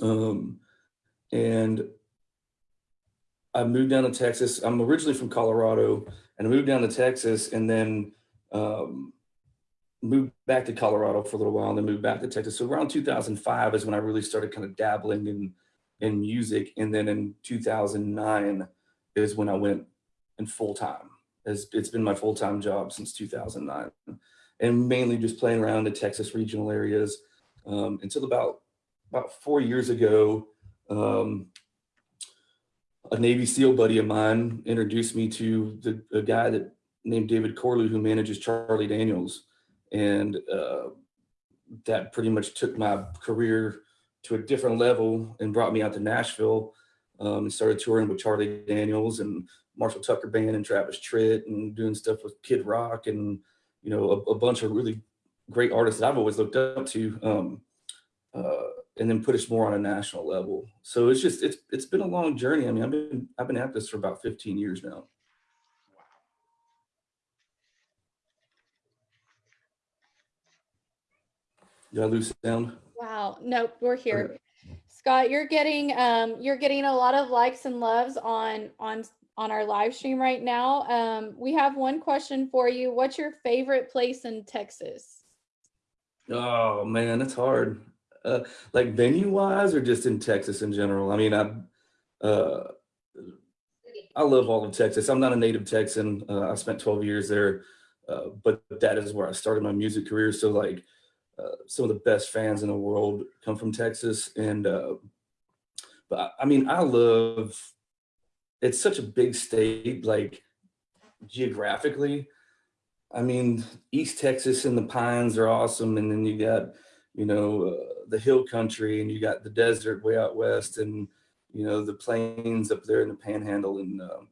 Um, and I moved down to Texas. I'm originally from Colorado and I moved down to Texas and then um, moved back to Colorado for a little while and then moved back to Texas. So around 2005 is when I really started kind of dabbling in, in music. And then in 2009 is when I went in full time. It's, it's been my full-time job since 2009 and mainly just playing around the Texas regional areas um, until about, about four years ago, um, a Navy SEAL buddy of mine introduced me to the, a guy that named David Corlew who manages Charlie Daniels. And uh, that pretty much took my career to a different level and brought me out to Nashville um, and started touring with Charlie Daniels and Marshall Tucker Band and Travis Tritt and doing stuff with Kid Rock and, you know, a, a bunch of really great artists that I've always looked up to. Um, uh, and then put us more on a national level. So it's just, it's, it's been a long journey. I mean, I've been, I've been at this for about 15 years now. Did I lose sound? Wow. Nope, we're here. Scott, you're getting um you're getting a lot of likes and loves on on on our live stream right now. Um we have one question for you. What's your favorite place in Texas? Oh man, that's hard. Uh, like venue wise or just in Texas in general? I mean, I uh I love all of Texas. I'm not a native Texan. Uh, I spent 12 years there, uh, but that is where I started my music career. So like uh, some of the best fans in the world come from Texas. And, uh, but I mean, I love, it's such a big state, like geographically. I mean, East Texas and the pines are awesome. And then you got, you know, uh, the hill country and you got the desert way out west and, you know, the plains up there in the panhandle. And, um,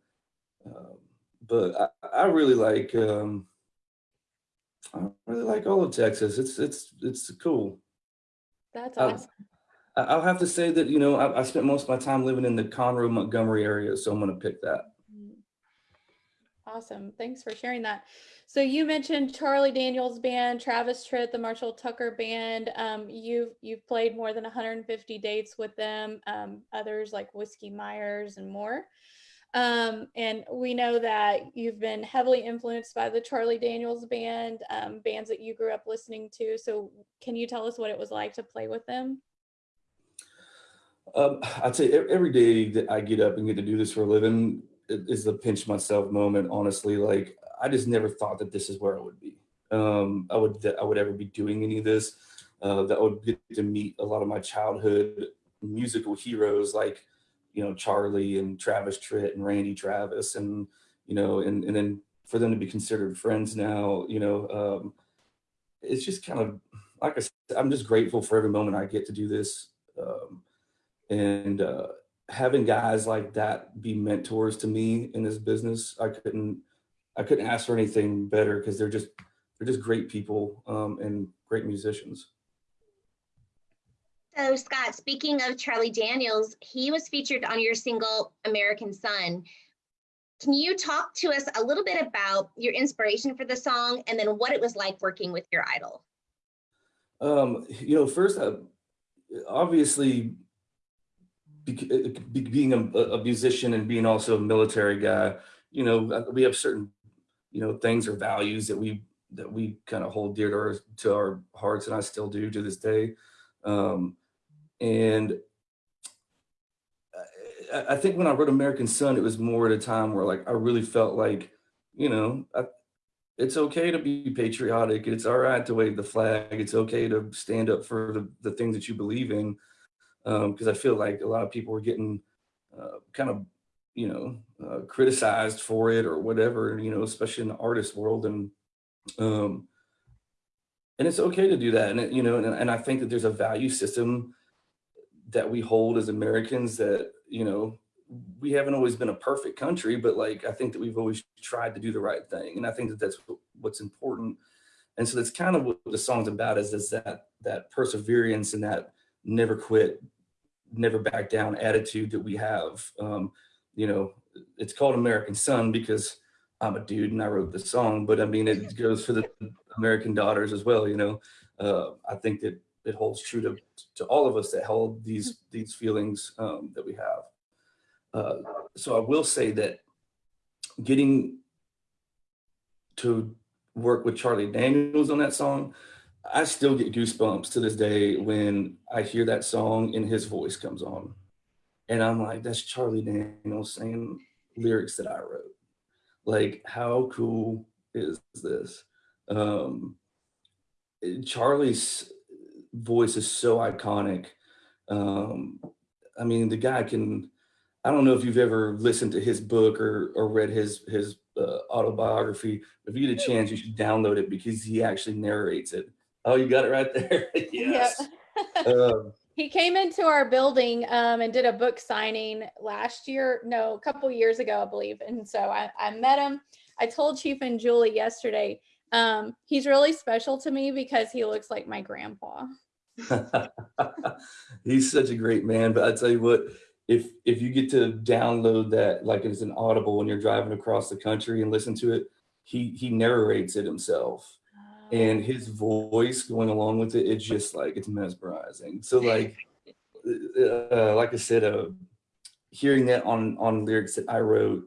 uh, but I, I really like, um, I really like all of Texas. It's it's it's cool. That's awesome. I- I'll have to say that you know I, I spent most of my time living in the Conroe Montgomery area, so I'm going to pick that. Awesome. Thanks for sharing that. So you mentioned Charlie Daniels band, Travis Tritt, the Marshall Tucker band. Um, you've you've played more than 150 dates with them. Um, others like Whiskey Myers and more. Um, and we know that you've been heavily influenced by the Charlie Daniels band, um, bands that you grew up listening to. So can you tell us what it was like to play with them? Um, I'd say every day that I get up and get to do this for a living is a pinch myself moment. Honestly, like I just never thought that this is where I would be. Um, I would I would ever be doing any of this. Uh, that I would get to meet a lot of my childhood musical heroes like you know, Charlie and Travis Tritt and Randy Travis and, you know, and, and then for them to be considered friends now, you know, um, it's just kind of, like I said, I'm just grateful for every moment I get to do this. Um, and uh, having guys like that be mentors to me in this business, I couldn't, I couldn't ask for anything better because they're just, they're just great people um, and great musicians. So Scott, speaking of Charlie Daniels, he was featured on your single American Son. Can you talk to us a little bit about your inspiration for the song and then what it was like working with your idol? Um, you know, first, uh, obviously, being a, a musician and being also a military guy, you know, uh, we have certain, you know, things or values that we that we kind of hold dear to our, to our hearts, and I still do to this day. Um, and I, I think when I wrote American Son, it was more at a time where like I really felt like, you know, I, it's okay to be patriotic. It's all right to wave the flag. It's okay to stand up for the, the things that you believe in. Because um, I feel like a lot of people were getting uh, kind of, you know, uh, criticized for it or whatever, you know, especially in the artist world. And um, and it's okay to do that. And, it, you know, and, and I think that there's a value system that we hold as Americans that, you know, we haven't always been a perfect country, but like, I think that we've always tried to do the right thing. And I think that that's what's important. And so that's kind of what the song's about is, is that, that perseverance and that never quit, never back down attitude that we have. Um, you know, it's called American Son because I'm a dude and I wrote the song, but I mean, it goes for the American daughters as well. You know, uh, I think that it holds true to, to all of us that hold these, these feelings um, that we have. Uh, so I will say that getting to work with Charlie Daniels on that song, I still get goosebumps to this day when I hear that song and his voice comes on. And I'm like, that's Charlie Daniels saying lyrics that I wrote. Like, how cool is this? Um, Charlie's voice is so iconic. Um, I mean, the guy can, I don't know if you've ever listened to his book or, or read his, his uh, autobiography. If you get a chance, you should download it because he actually narrates it. Oh, you got it right there. yes. um, he came into our building um, and did a book signing last year, no, a couple years ago, I believe. And so I, I met him. I told Chief and Julie yesterday, um, he's really special to me because he looks like my grandpa. he's such a great man. But I tell you what, if if you get to download that like it's an audible when you're driving across the country and listen to it, he he narrates it himself. And his voice going along with it, it's just like it's mesmerizing. So like uh, like I said, uh, hearing that on on lyrics that I wrote,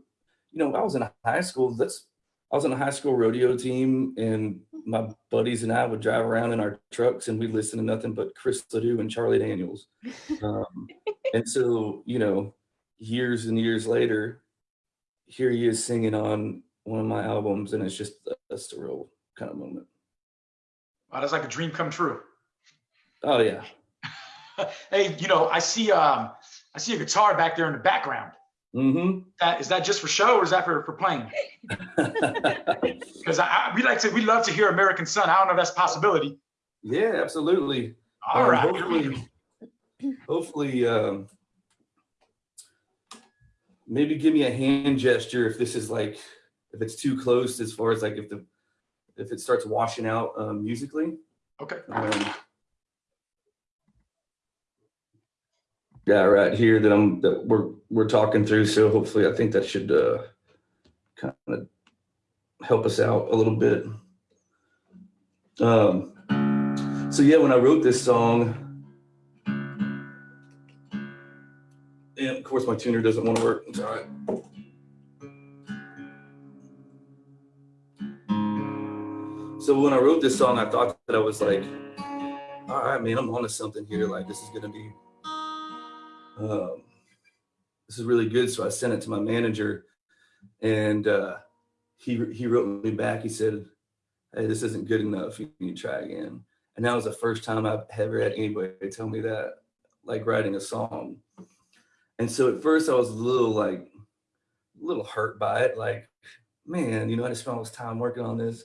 you know, I was in high school. That's I was on a high school rodeo team, and my buddies and I would drive around in our trucks, and we'd listen to nothing but Chris LeDoux and Charlie Daniels. Um, and so, you know, years and years later, here he is singing on one of my albums, and it's just a surreal kind of moment. Wow, that's like a dream come true. Oh yeah. hey, you know, I see um I see a guitar back there in the background. Mm-hmm. That is that just for show or is that for, for playing? Because we like to we love to hear American Son. I don't know if that's a possibility. Yeah, absolutely. All um, right. Hopefully, hopefully um, maybe give me a hand gesture if this is like if it's too close as far as like if the if it starts washing out um, musically. Okay. Um, yeah, right here that I'm that we're we're talking through. So hopefully, I think that should uh, kind of help us out a little bit. Um, so yeah, when I wrote this song, and of course my tuner doesn't want to work. It's all right. So when I wrote this song, I thought that I was like, all right, man, I'm onto something here. Like this is gonna be, um, this is really good. So I sent it to my manager, and uh, he he wrote me back. He said, "Hey, this isn't good enough. You need to try again." And that was the first time I've ever had anybody tell me that, like writing a song. And so at first I was a little like, a little hurt by it. Like, man, you know, I just spent all this time working on this.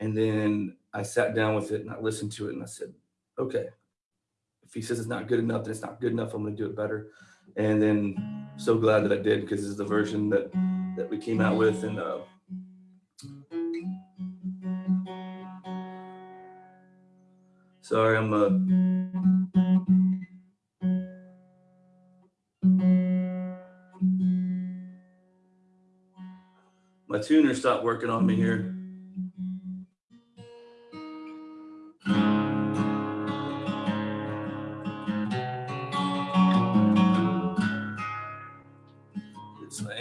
And then I sat down with it and I listened to it and I said, okay, if he says it's not good enough, then it's not good enough. I'm going to do it better. And then so glad that I did because this is the version that that we came out with. And uh, sorry, I'm uh, my tuner stopped working on me here.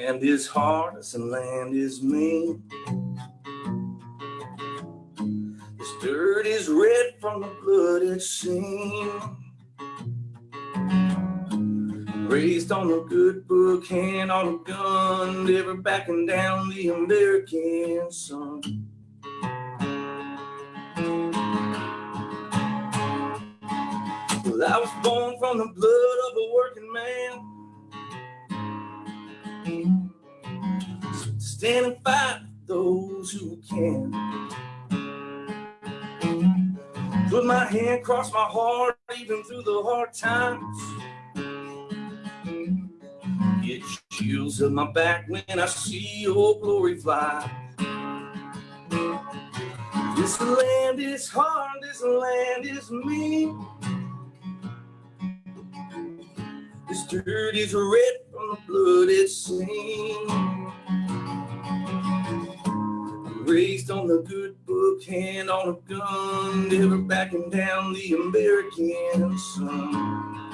Land is hard, this land is mean. This dirt is red from the blood it's seen. Raised on a good book, hand on a gun, never backing down the American son. Well, I was born from the blood of a working man. Stand and fight those who can. Put my hand across my heart, even through the hard times. Get chills up my back when I see your glory fly. This land is hard, this land is mean. This dirt is red from the blood it's seen. Raised on the good book, hand on a gun, never backing down the American son.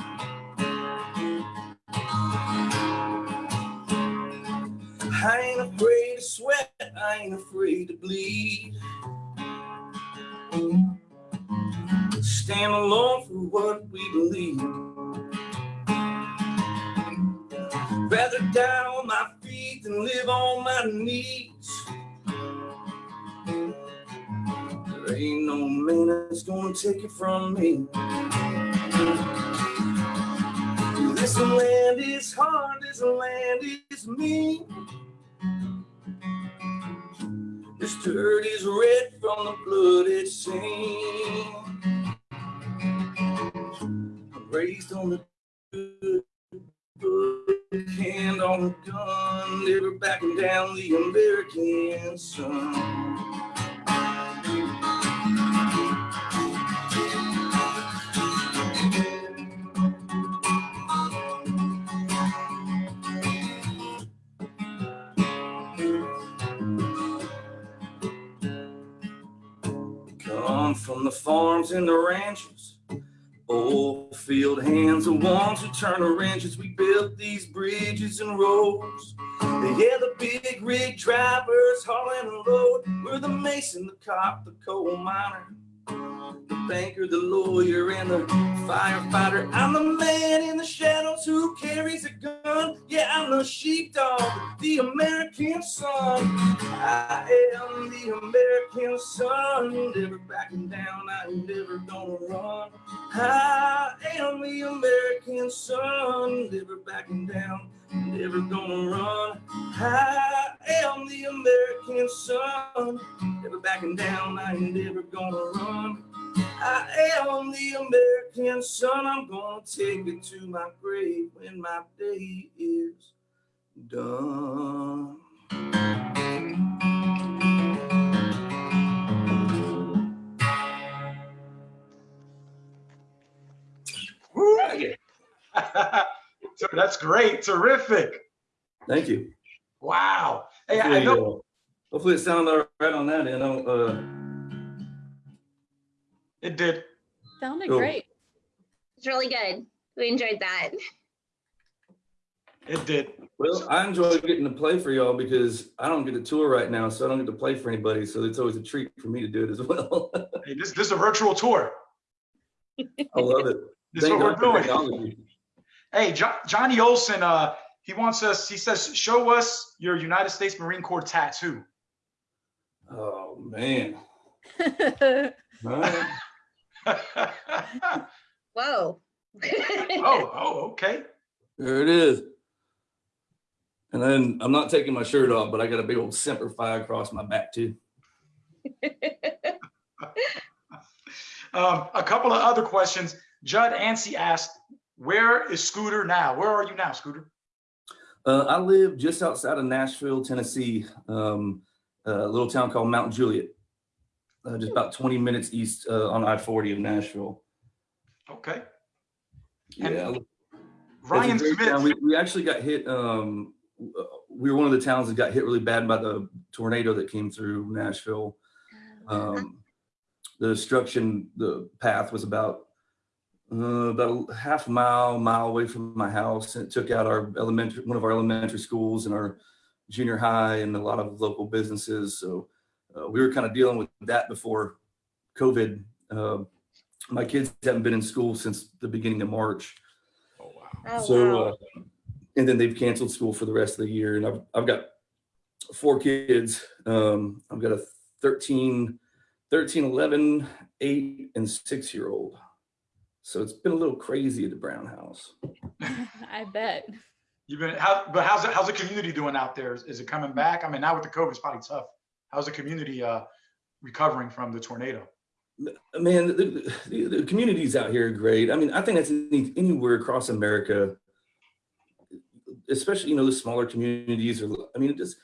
I ain't afraid to sweat, I ain't afraid to bleed. Stand alone for what we believe. Rather die on my feet than live on my knees. There ain't no man that's gonna take it from me. This land is hard, this land is mean. This dirt is red from the blood it's seen. Raised on the good hand on a gun, never backing down the American son. Farms and the ranches. Old field hands are ones who turn the wrenches. We built these bridges and roads. Yeah, the big rig drivers hauling a load. We're the mason, the cop, the coal miner, banker, the lawyer, and the firefighter. I'm the man in the shadows who carries a gun. Yeah, I'm the sheepdog, the American son. I am the American son, never backing down, I ain't never gonna run. I am the American son, never backing down, never gonna run. I am the American son, never backing down, I ain't never gonna run. I am the American son, I'm gonna take it to my grave when my day is done. Woo! So That's great. Terrific. Thank you. Wow. Hey, I Hopefully, know. uh, hopefully it sounded all right on that end. I uh, It did. Sounded Cool. great. It's really good. We enjoyed that. It did. well, I enjoy getting to play for y'all because I don't get to tour right now, so I don't get to play for anybody. So it's always a treat for me to do it as well. Hey, this, this is a virtual tour. I love it. This is what God we're doing. Technology. Hey, jo- Johnny Olson, uh, he wants us, he says, show us your United States Marine Corps tattoo. Oh man. That's All right. oh, Whoa. oh, okay. There it is. And then I'm not taking my shirt off, but I got a big old Semper Fi across my back too. Um, a couple of other questions. Judd Ansey asked, where is Scooter now? Where are you now, Scooter? Uh, I live just outside of Nashville, Tennessee, um, a little town called Mount Juliet, uh, just about 20 minutes east uh, on I-40 of Nashville. Okay. And Yeah, it's Ryan Smith. We, we actually got hit. Um, uh, we were one of the towns that got hit really bad by the tornado that came through Nashville. Um, the destruction, the path was about uh, about a half a mile, mile away from my house, and it took out our elementary, one of our elementary schools and our junior high, and a lot of local businesses. So uh, we were kind of dealing with that before COVID. Uh, my kids haven't been in school since the beginning of March. Oh, wow. Oh, So, wow. uh, and then they've canceled school for the rest of the year. And I've, I've got four kids. Um, I've got a 13, 13, 11, 8, and 6 year old. So it's been a little crazy at the Brown house. I bet. You've been, how, but how's, it- how's the community doing out there? Is, is it coming back? I mean, now with the COVID, it's probably tough. How's the community, uh, recovering from the tornado? Man, the, the, the communities out here are great. I mean, I think that's any, anywhere across America, especially, you know, the smaller communities or, I mean, it just,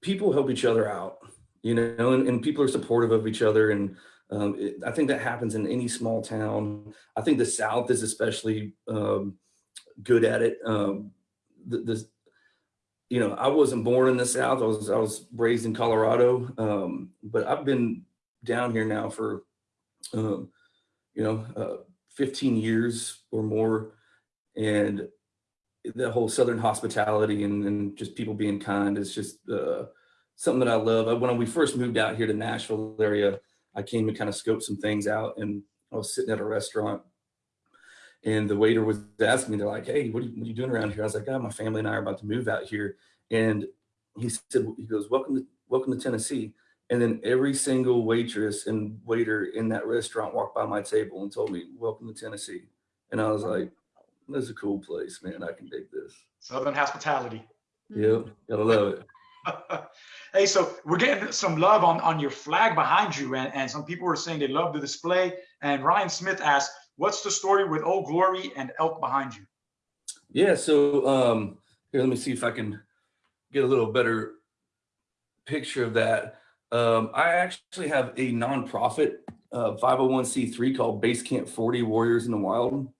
people help each other out, you know, and, and people are supportive of each other. And um, it, I think that happens in any small town. I think the South is especially um, good at it. Um, the, the, you know, I wasn't born in the South. I was I was raised in Colorado, um, but I've been down here now for, um, you know, uh, 15 years or more, and the whole Southern hospitality and, and just people being kind is just uh, something that I love. When we first moved out here to Nashville area, I came to kind of scope some things out, and I was sitting at a restaurant and the waiter was asking me, they're like, "Hey, what are, you, what are you doing around here?" I was like, "Oh, my family and I are about to move out here." And he said, "He goes, welcome to welcome to Tennessee." And then every single waitress and waiter in that restaurant walked by my table and told me, "Welcome to Tennessee." And I was like, "This is a cool place, man. I can dig this." Southern hospitality. Yep, gotta love it. hey, so we're getting some love on, on your flag behind you, and, and some people are saying they love the display. And Ryan Smith asked, What's the story with Old Glory and Elk behind you? Yeah, so um, here, let me see if I can get a little better picture of that. Um, I actually have a nonprofit uh, 501c3 called Base Camp 40 Warriors in the Wild.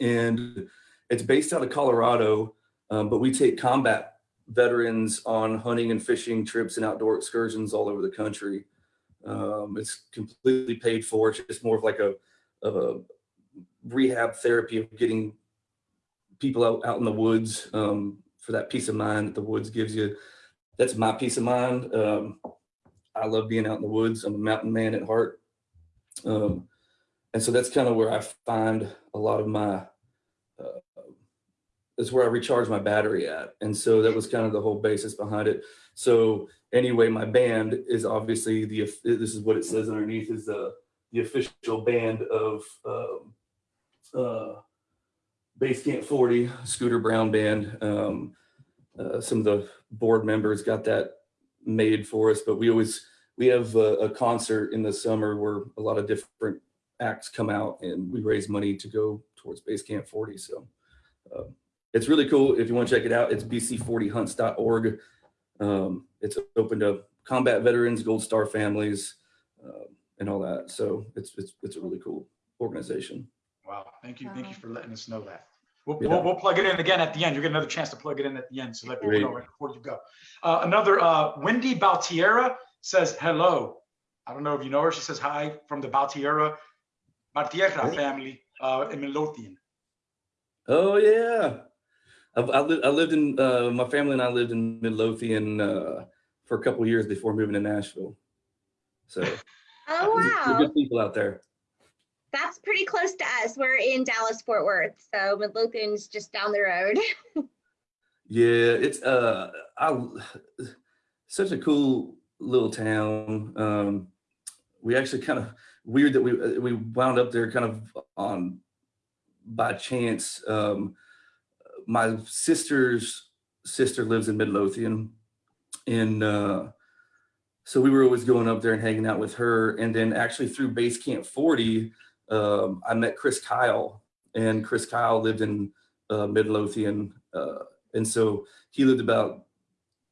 And it's based out of Colorado, um, but we take combat veterans on hunting and fishing trips and outdoor excursions all over the country. Um, it's completely paid for. It's just more of like a, of a rehab therapy of getting people out, out in the woods um, for that peace of mind that the woods gives you. That's my peace of mind. Um, I love being out in the woods. I'm a mountain man at heart. Um, and so that's kind of where I find a lot of my, uh, that's where I recharge my battery at. And so that was kind of the whole basis behind it. So anyway, my band is obviously the, this is what it says underneath is the, the official band of um, uh, Base Camp 40, Scooter Brown Band. Um, uh, some of the board members got that made for us, but we always, we have a, a, concert in the summer where a lot of different acts come out and we raise money to go towards Base Camp 40. So uh, it's really cool. If you want to check it out, it's bc40hunts.org. Um, it's open to combat veterans, Gold Star families, uh, and all that. So it's, it's, it's a really cool organization. Wow. Thank you. Thank you for letting us know that. We'll, Yeah. we'll, we'll plug it in again at the end. You'll get another chance to plug it in at the end. So let people know right before you go. Uh, another uh, Wendy Baltiera says hello. I don't know if you know her. She says hi from the Baltiera, Baltierra family uh, in Midlothian. Oh yeah, I've, I, li- I lived in uh, my family and I lived in Midlothian uh, for a couple of years before moving to Nashville. So Oh, wow. good people out there. That's pretty close to us. We're in Dallas, Fort Worth. So Midlothian's just down the road. Yeah, it's uh, I such a cool little town. Um, we actually kind of weird that we uh, we wound up there kind of on by chance. Um, my sister's sister lives in Midlothian, and uh, so we were always going up there and hanging out with her. And then actually through Base Camp 40, um, I met Chris Kyle, and Chris Kyle lived in uh, Midlothian. Uh, and so he lived about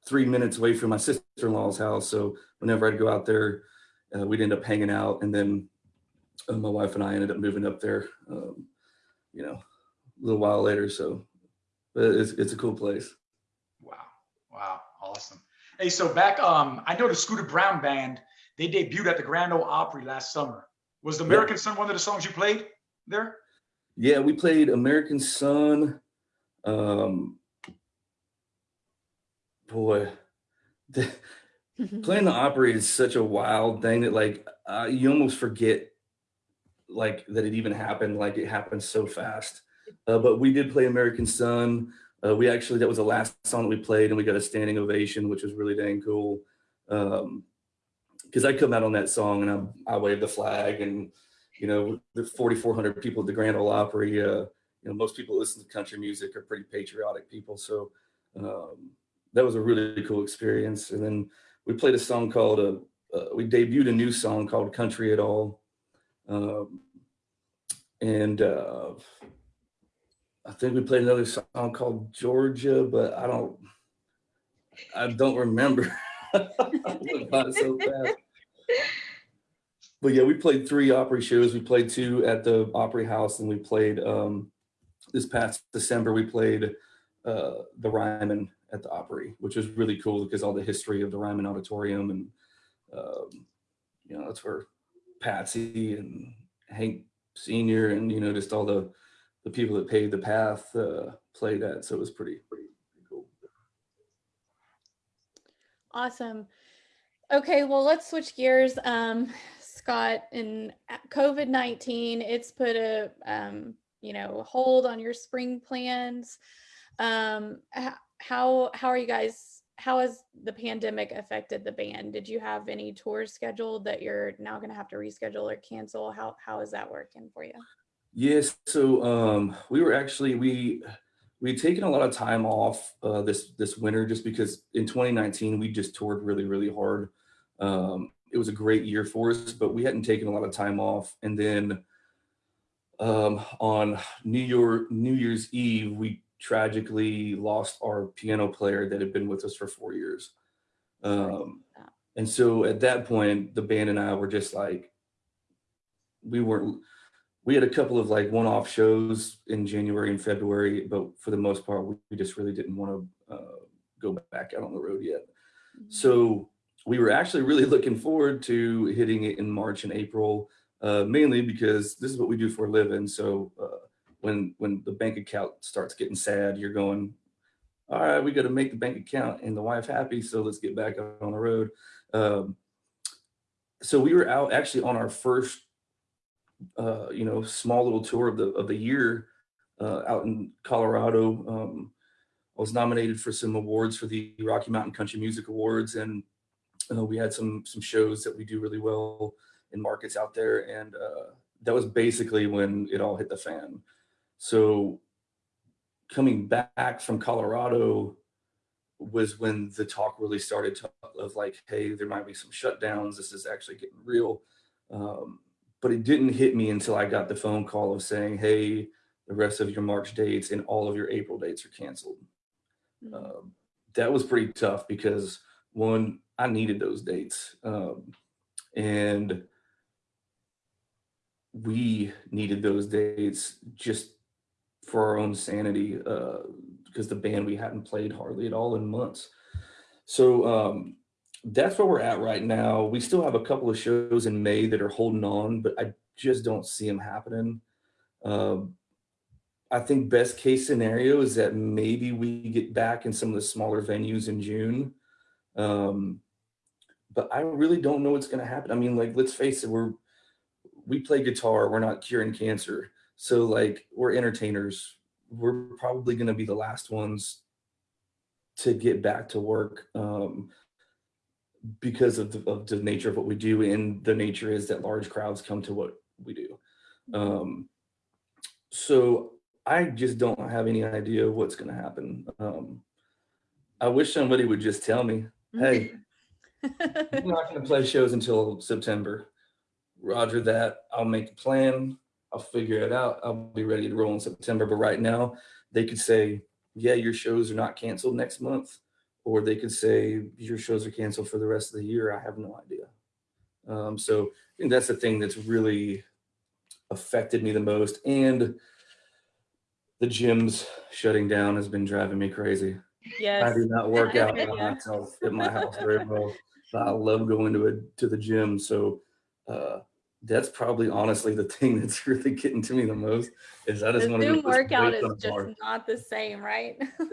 three minutes away from my sister-in-law's house. So whenever I'd go out there, uh, we'd end up hanging out. And then uh, my wife and I ended up moving up there, um, you know, a little while later. So but it's, it's a cool place. Wow. Wow. Awesome. Hey, so back, um, I know the Scooter Brown band, they debuted at the Grand Ole Opry last summer. Was the Yep. American Son one of the songs you played there? Yeah, we played American Son. Um, boy, the, playing the Opry is such a wild thing that like uh, you almost forget like that it even happened. Like it happened so fast. Uh, but we did play American Son. Uh, we actually that was the last song that we played, and we got a standing ovation, which was really dang cool. Um, because I come out on that song and I I wave the flag and you know the 4,400 people at the Grand Ole Opry. Uh, you know most people listen to country music are pretty patriotic people, so um, that was a really cool experience. And then we played a song called uh, uh, we debuted a new song called Country at All, um, and uh, I think we played another song called Georgia, but I don't I don't remember. So. But yeah, we played three Opry shows. We played two at the Opry House, and we played um, this past December. We played uh, the Ryman at the Opry, which was really cool because all the history of the Ryman Auditorium and um, you know that's where Patsy and Hank Senior and you know just all the the people that paved the path uh, played at. So it was pretty pretty, cool. Awesome. Okay, well, let's switch gears. Um, Scott, in COVID nineteen, it's put a um, you know hold on your spring plans. Um, how how are you guys? How has the pandemic affected the band? Did you have any tours scheduled that you're now going to have to reschedule or cancel? How how is that working for you? Yes, so um, we were actually we we had taken a lot of time off uh, this this winter just because in 2019 we just toured really really hard. Um, it was a great year for us, but we hadn't taken a lot of time off. And then um, on New Year New Year's Eve, we tragically lost our piano player that had been with us for four years. Um, and so at that point, the band and I were just like, we weren't we had a couple of like one-off shows in January and February, but for the most part, we, just really didn't want to uh, go back out on the road yet. So we were actually really looking forward to hitting it in March and April, uh, mainly because this is what we do for a living. So uh, when when the bank account starts getting sad, you're going, all right, we got to make the bank account and the wife happy. So let's get back on the road. Um, so we were out actually on our first uh, you know, small little tour of the of the year uh, out in Colorado. Um, I was nominated for some awards for the Rocky Mountain Country Music Awards, and uh, we had some some shows that we do really well in markets out there, and uh, that was basically when it all hit the fan. So coming back from Colorado was when the talk really started to, of like, hey, there might be some shutdowns. This is actually getting real. Um, but it didn't hit me until I got the phone call of saying, "Hey, the rest of your March dates and all of your April dates are canceled." Um, that was pretty tough because one, I needed those dates, um, and we needed those dates just for our own sanity uh, because the band we hadn't played hardly at all in months. So um, that's where we're at right now. We still have a couple of shows in May that are holding on, but I just don't see them happening. Um, I think best case scenario is that maybe we get back in some of the smaller venues in June. Um, but I really don't know what's going to happen. I mean, like, let's face it, we're we play guitar. We're not curing cancer, so like we're entertainers. We're probably going to be the last ones to get back to work. Um, because of the, of the nature of what we do and the nature is that large crowds come to what we do. Um, so i just don't have any idea what's going to happen. Um, i wish somebody would just tell me hey i'm not going to play shows until september. Roger that. I'll make a plan. I'll figure it out. I'll be ready to roll in september. But right now they could say yeah your shows are not canceled next month or they could say your shows are canceled for the rest of the year. I have no idea. Um, so I think that's the thing that's really affected me the most. And the gyms shutting down has been driving me crazy. yes. I do not work out by myself at my house very well. I love going to it to the gym. So uh, that's probably honestly the thing that's really getting to me the most is I The just want to Zoom workout is just not the same, right?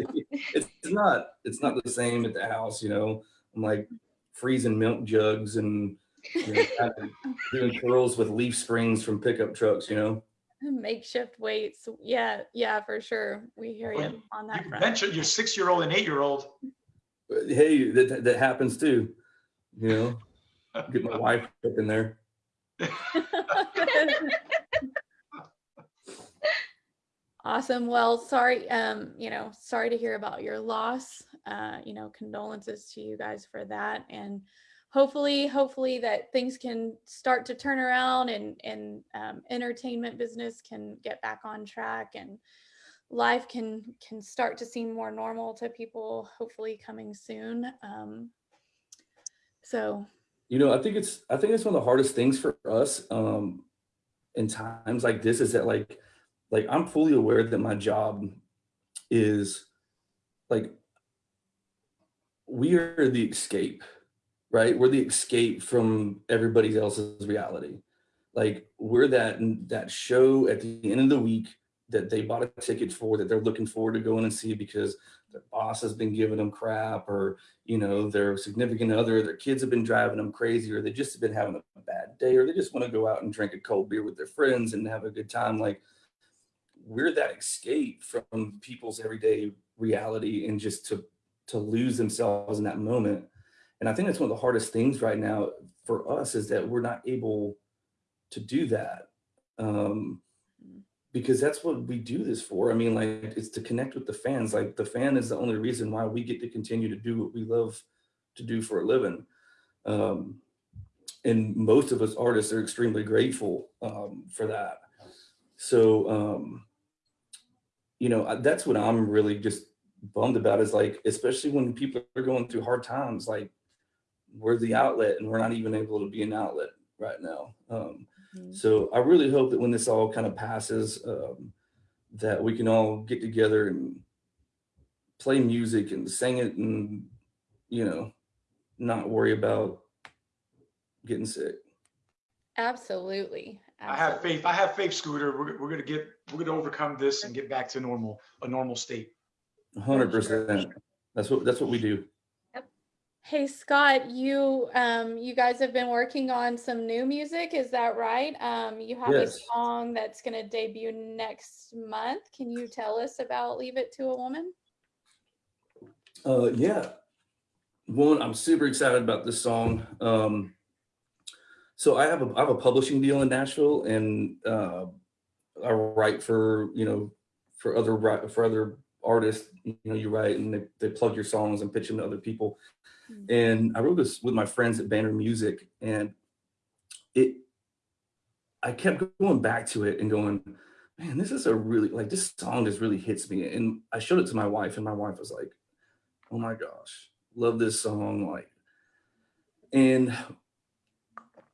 it's not it's not the same at the house you know i'm like freezing milk jugs and you know, kind of doing curls with leaf springs from pickup trucks you know Makeshift weights. Yeah, yeah, for sure. We hear Well, you on that You front. mentioned your six-year-old and eight-year-old. Hey that, that happens too you know get my wife up in there Awesome. Well, sorry, um, you know, sorry to hear about your loss. Uh, you know, condolences to you guys for that. And hopefully, hopefully that things can start to turn around and and um, entertainment business can get back on track and life can can start to seem more normal to people. Hopefully, coming soon. Um, so you know i think it's i think it's one of the hardest things for us um in times like this is that like like i'm fully aware that my job is like we are the escape, right? We're the escape from everybody else's reality. Like we're that that show at the end of the week that they bought a ticket for that they're looking forward to going and see because their boss has been giving them crap or you know their significant other their kids have been driving them crazy or they just have been having a bad day or they just want to go out and drink a cold beer with their friends and have a good time. Like we're that escape from people's everyday reality and just to to lose themselves in that moment. And i think that's one of the hardest things right now for us is that we're not able to do that. Um because that's what we do this for. I mean, like it's to connect with the fans. Like the fan is the only reason why we get to continue to do what we love to do for a living. Um, and most of us artists are extremely grateful um, for that. So, um, you know, that's what I'm really just bummed about is like, especially when people are going through hard times, like we're the outlet and we're not even able to be an outlet right now. Um, Mhm. so I really hope that when this all kind of passes, um, that we can all get together and play music and sing it and, you know, not worry about getting sick. Absolutely. I have faith. I have faith, Scooter. We're, we're gonna get, we're gonna overcome this and get back to normal, a normal state. Hundred percent. That's what, that's what we do. Hey Scott, you um you guys have been working on some new music, is that right? Um you have a song that's going to debut next month. Can you tell us about Leave It to a Woman? Uh, yeah. One, I'm super excited about this song. Um, so I have a I have a publishing deal in Nashville, and uh, I write for you know for other for other artists. You know, you write and they, they plug your songs and pitch them to other people. Mm. And I wrote this with my friends at Banner Music, and it I kept going back to it and going, man, this is a really like this song just really hits me. And I showed it to my wife, and my wife was like, oh my gosh, love this song. Like, and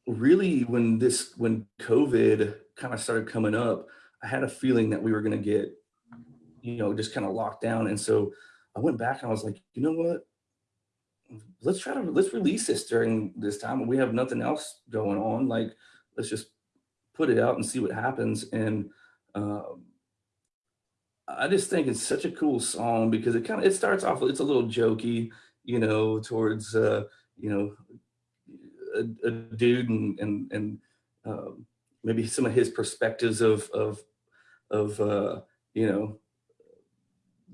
really when this when COVID kind of started coming up, I had a feeling that we were gonna get, you know, just kind of locked down. And so I went back and I was like, you know what? Let's try to let's release this during this time when we have nothing else going on. Like, let's just put it out and see what happens. And um, I just think it's such a cool song because it kind of it starts off it's a little jokey, you know, towards uh, you know a, a dude and and and um, maybe some of his perspectives of of of uh, you know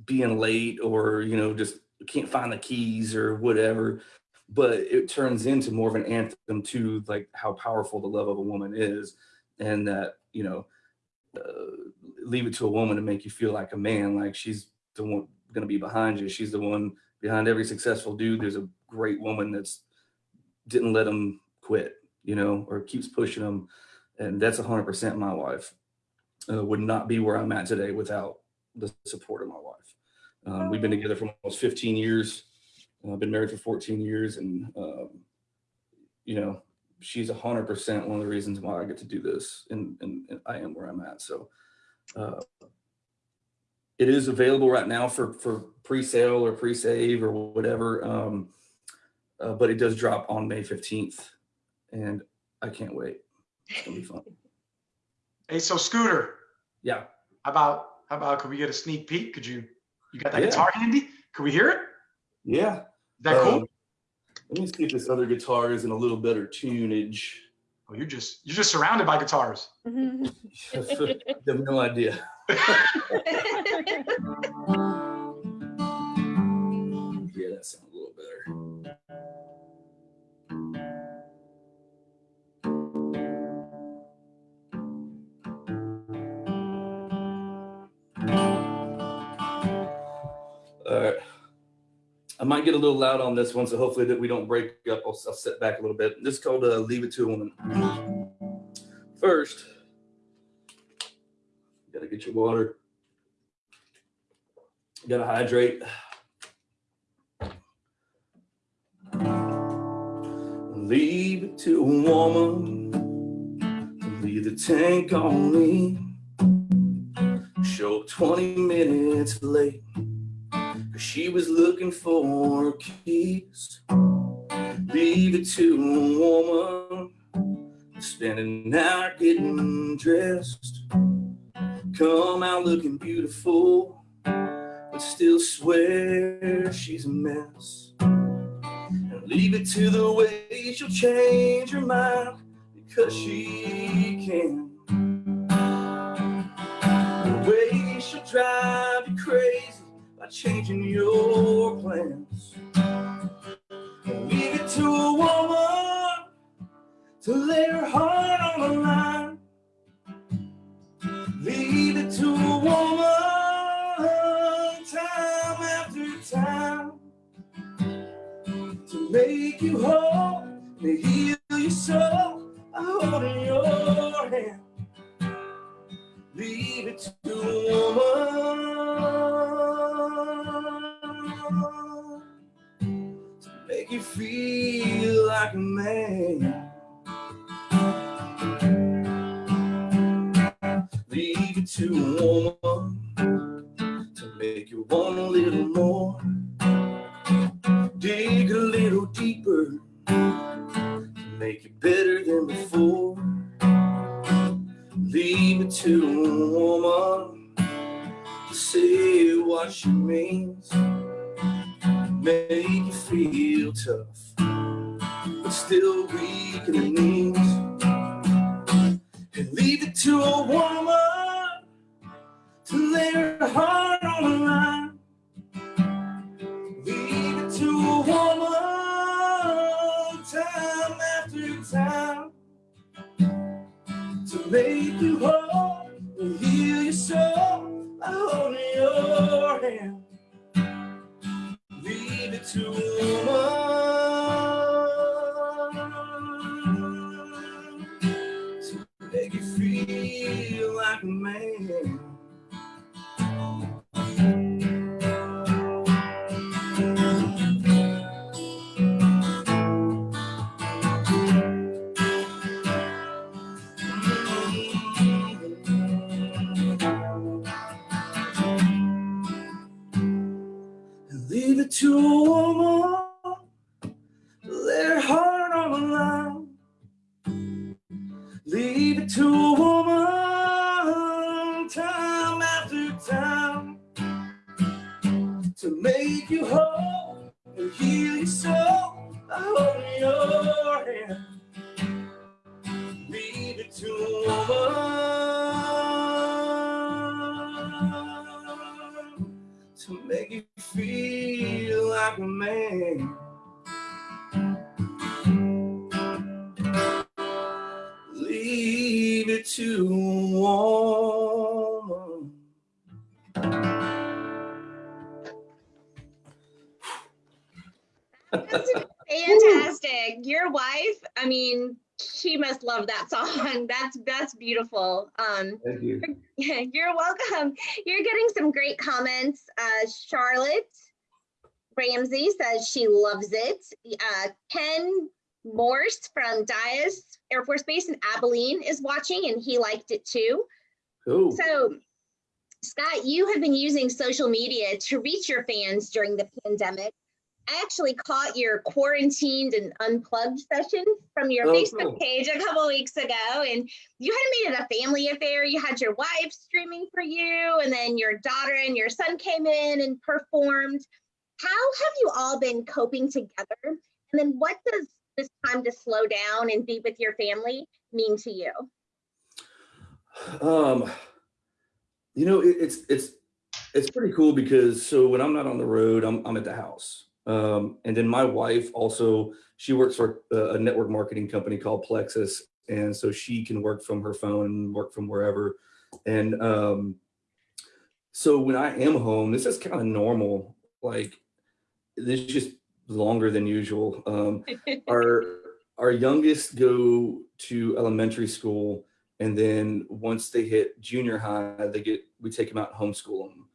being late or you know just can't find the keys or whatever but it turns into more of an anthem to like how powerful the love of a woman is and that you know uh, leave it to a woman to make you feel like a man like she's the one going to be behind you. She's the one behind every successful dude. There's a great woman that's didn't let him quit you know or keeps pushing him and that's 100% my wife. Uh, would not be where i'm at today without the support of my wife um, we've been together for almost 15 years. I've been married for 14 years and um, you know she's 100% one of the reasons why i get to do this and, and, and i am where i'm at. So uh, it is available right now for for pre-sale or pre-save or whatever um, uh, but it does drop on may 15th and i can't wait. It's gonna be fun. Hey, so Scooter, yeah. How about, how about, could we get a sneak peek? Could you, you got that Yeah. guitar handy? Can we hear it? yeah Is that cool? Um, let me see if this other guitar is in a little better tunage Oh, you're just, you're just surrounded by guitars. Mhm. I have no idea I might get a little loud on this one, so hopefully that we don't break up. I'll, I'll sit back a little bit. This is called uh, "Leave It to a Woman." First, you gotta get your water. You gotta hydrate. Leave it to a woman. Leave the tank on me. Show up 20 minutes late. She was looking for keys. Leave it to a woman. Spending an hour getting dressed. Come out looking beautiful, but still swear she's a mess. And leave it to the way she'll change her mind because she can. The way she'll drive you crazy by changing your plans. Leave it to a woman to lay her heart on the line. Leave it to a woman time after time to make you whole, to heal your soul by holding your hand. Leave it to a woman feel like a man. To make you feel like a man. Leave it to a woman. That's fantastic. Your wife, I mean, she must love that song. That's that's beautiful. Um, Thank you. you're welcome. You're getting some great comments. Uh, Charlotte Ramsey says she loves it. Uh, Ken Morse from Dyess Air Force Base in Abilene is watching, and he liked it too. Cool. So, Scott, you have been using social media to reach your fans during the pandemic. I actually caught your quarantined and unplugged session from your Oh, Facebook cool. page a couple weeks ago, and you had made it a family affair. You had your wife streaming for you, and then your daughter and your son came in and performed. How have you all been coping together? And then, what does this time to slow down and be with your family mean to you? Um, you know, it, it's it's it's pretty cool because so when I'm not on the road, I'm I'm at the house. Um, and then my wife also she works for a, network marketing company called Plexus, and so she can work from her phone work from wherever. And um, so when I am home, this is kind of normal. Like this is just longer than usual. Um, our our youngest go to elementary school and then once they hit junior high they get we take them out and homeschool them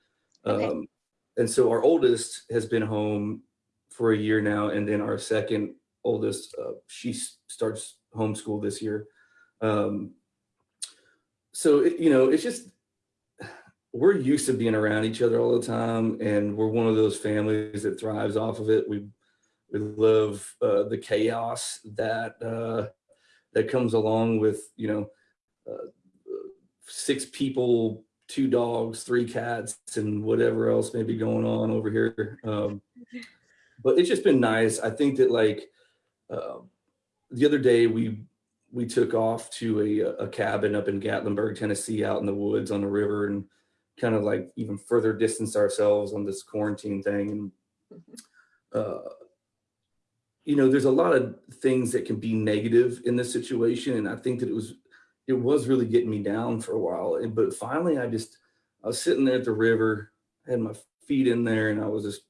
Okay. um, and so our oldest has been home for a year now and then our second oldest uh, she starts homeschool this year um, so it, you know it's just we're used to being around each other all the time, and we're one of those families that thrives off of it. We we love uh, the chaos that uh, that comes along with you know uh, six people, two dogs, three cats, and whatever else may be going on over here. Um, but it's just been nice. I think that like uh, the other day we we took off to a, a cabin up in Gatlinburg, Tennessee, out in the woods on the river, and kind of like even further distance ourselves on this quarantine thing. And uh, you know, there's a lot of things that can be negative in this situation, and I think that it was it was really getting me down for a while. And but finally, I just I was sitting there at the river, had my feet in there, and I was just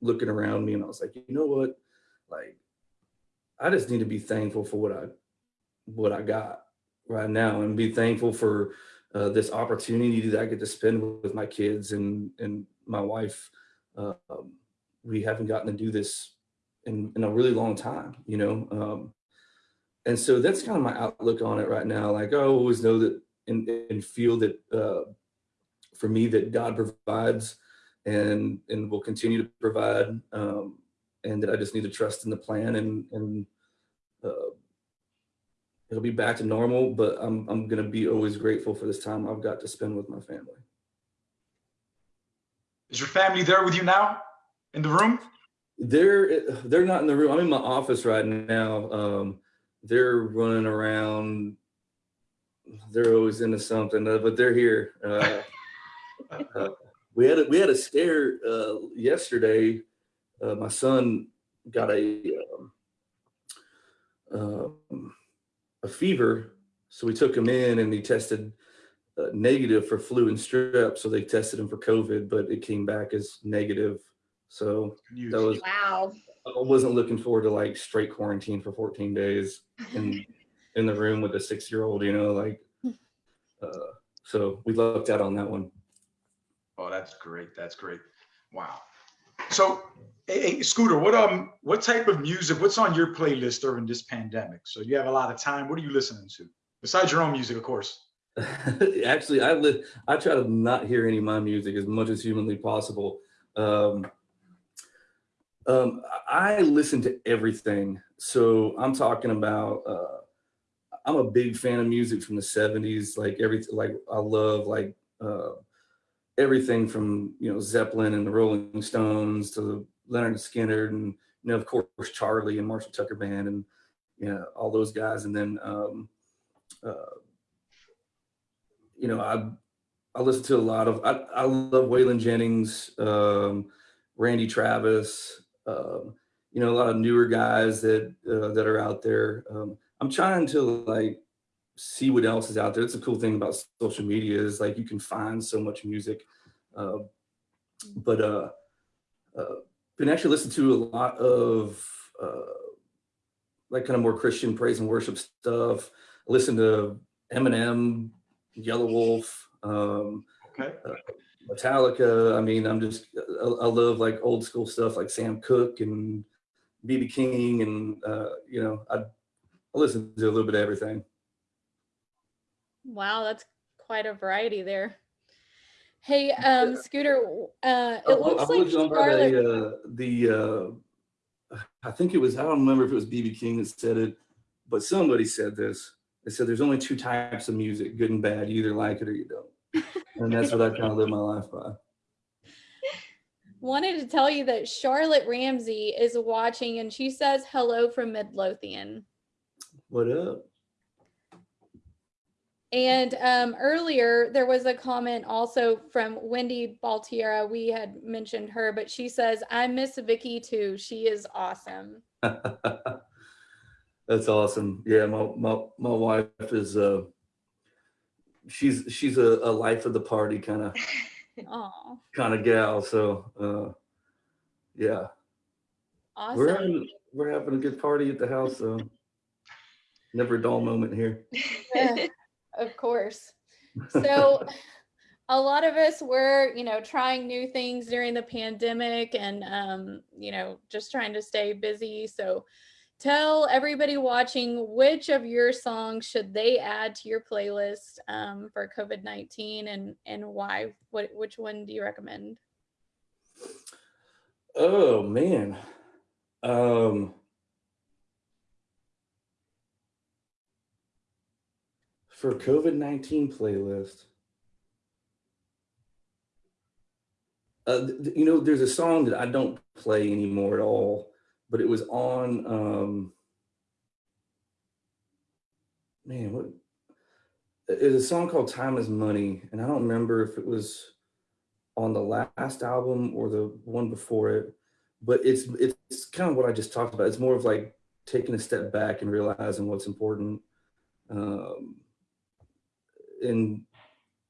looking around me, and I was like, you know what, like I just need to be thankful for what I what I got right now, and be thankful for uh, this opportunity that I get to spend with my kids and and my wife. Uh, we haven't gotten to do this in, in a really long time, you know. Um, and so that's kind of my outlook on it right now. Like I always know that and, and feel that uh, for me that God provides and and will continue to provide, um, and that I just need to trust in the plan and and uh, it'll be back to normal. But I'm I'm gonna be always grateful for this time I've got to spend with my family. Is your family there with you now in the room? They're they're not in the room. I'm in my office right now. Um, they're running around. They're always into something, but they're here. Uh, uh, we had a, we had a scare uh, yesterday. Uh, my son got a um, um, a fever, so we took him in and he tested uh, negative for flu and strep. So they tested him for COVID, but it came back as negative. So that was Wow. I wasn't looking forward to like straight quarantine for 14 days in in the room with a six year old, you know, like uh, so we lucked out on that one. Oh, that's great. That's great. Wow. So, hey, Scooter, what um, what type of music? What's on your playlist during this pandemic? So you have a lot of time. What are you listening to besides your own music, of course? Actually, I live. I try to not hear any of my music as much as humanly possible. Um, um, I listen to everything. So I'm talking about. Uh, I'm a big fan of music from the '70s. Like everything, like I love like uh, everything from you know Zeppelin and the Rolling Stones to Lynyrd Skynyrd and you know of course Charlie and Marshall Tucker Band and you know all those guys. And then um, uh, you know I I listen to a lot of I, I love Waylon Jennings, um, Randy Travis, um, you know a lot of newer guys that uh, that are out there. Um, I'm trying to like see what else is out there. It's a cool thing about social media is like you can find so much music. Uh, but uh, uh, been actually listen to a lot of uh, like kind of more Christian praise and worship stuff. I listen to Eminem, Yelawolf, um, Okay. Metallica. I mean, I'm just I, I love like old school stuff like Sam Cooke and BB King, and uh, you know I, I listen to a little bit of everything. Wow, that's quite a variety there. Hey, um, Scooter, uh, it looks I like on by Charlotte. the, uh, the uh, I think it was I don't remember if it was BB King that said it, but somebody said this. They said there's only two types of music, good and bad. You either like it or you don't. And that's what I kind of live my life by. wanted to tell you that Charlotte Ramsey is watching and she says hello from Midlothian. What up? And um, earlier there was a comment also from Wendy Baltiera. We had mentioned her, but she says, I miss Vicky too. She is awesome. That's awesome. Yeah, my my my wife is uh she's she's a, a life of the party kind of Oh, kind of gal. So uh yeah. We're having we're having a good party at the house, so never a dull moment here. Yeah, of course. So a lot of us were, you know, trying new things during the pandemic and um, you know, just trying to stay busy. So tell everybody watching which of your songs should they add to your playlist um, for COVID-19 and and why? What which one do you recommend? Oh man. Um for COVID-19 playlist. Uh, you know, there's a song that I don't play anymore at all, but it was on um man, what it's a song called Time is Money, and I don't remember if it was on the last album or the one before it, but it's it's kind of what I just talked about. It's more of like taking a step back and realizing what's important, um, and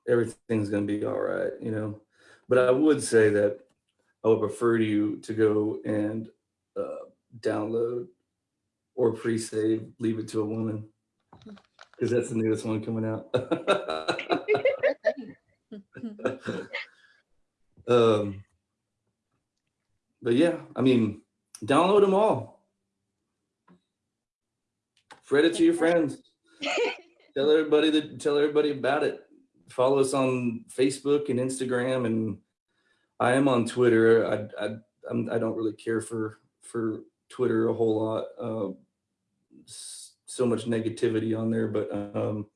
everything's gonna be all right, you know. But I would say that I would prefer you to go and uh, download or pre-save "Leave It to a Woman" because that's the newest one coming out. um, but yeah, I mean, download them all. Spread it to your friends. Tell everybody that tell everybody about it. Follow us on Facebook and Instagram, and I am on Twitter. I I I'm, I don't really care for for Twitter a whole lot. Uh, so much negativity on there, but um,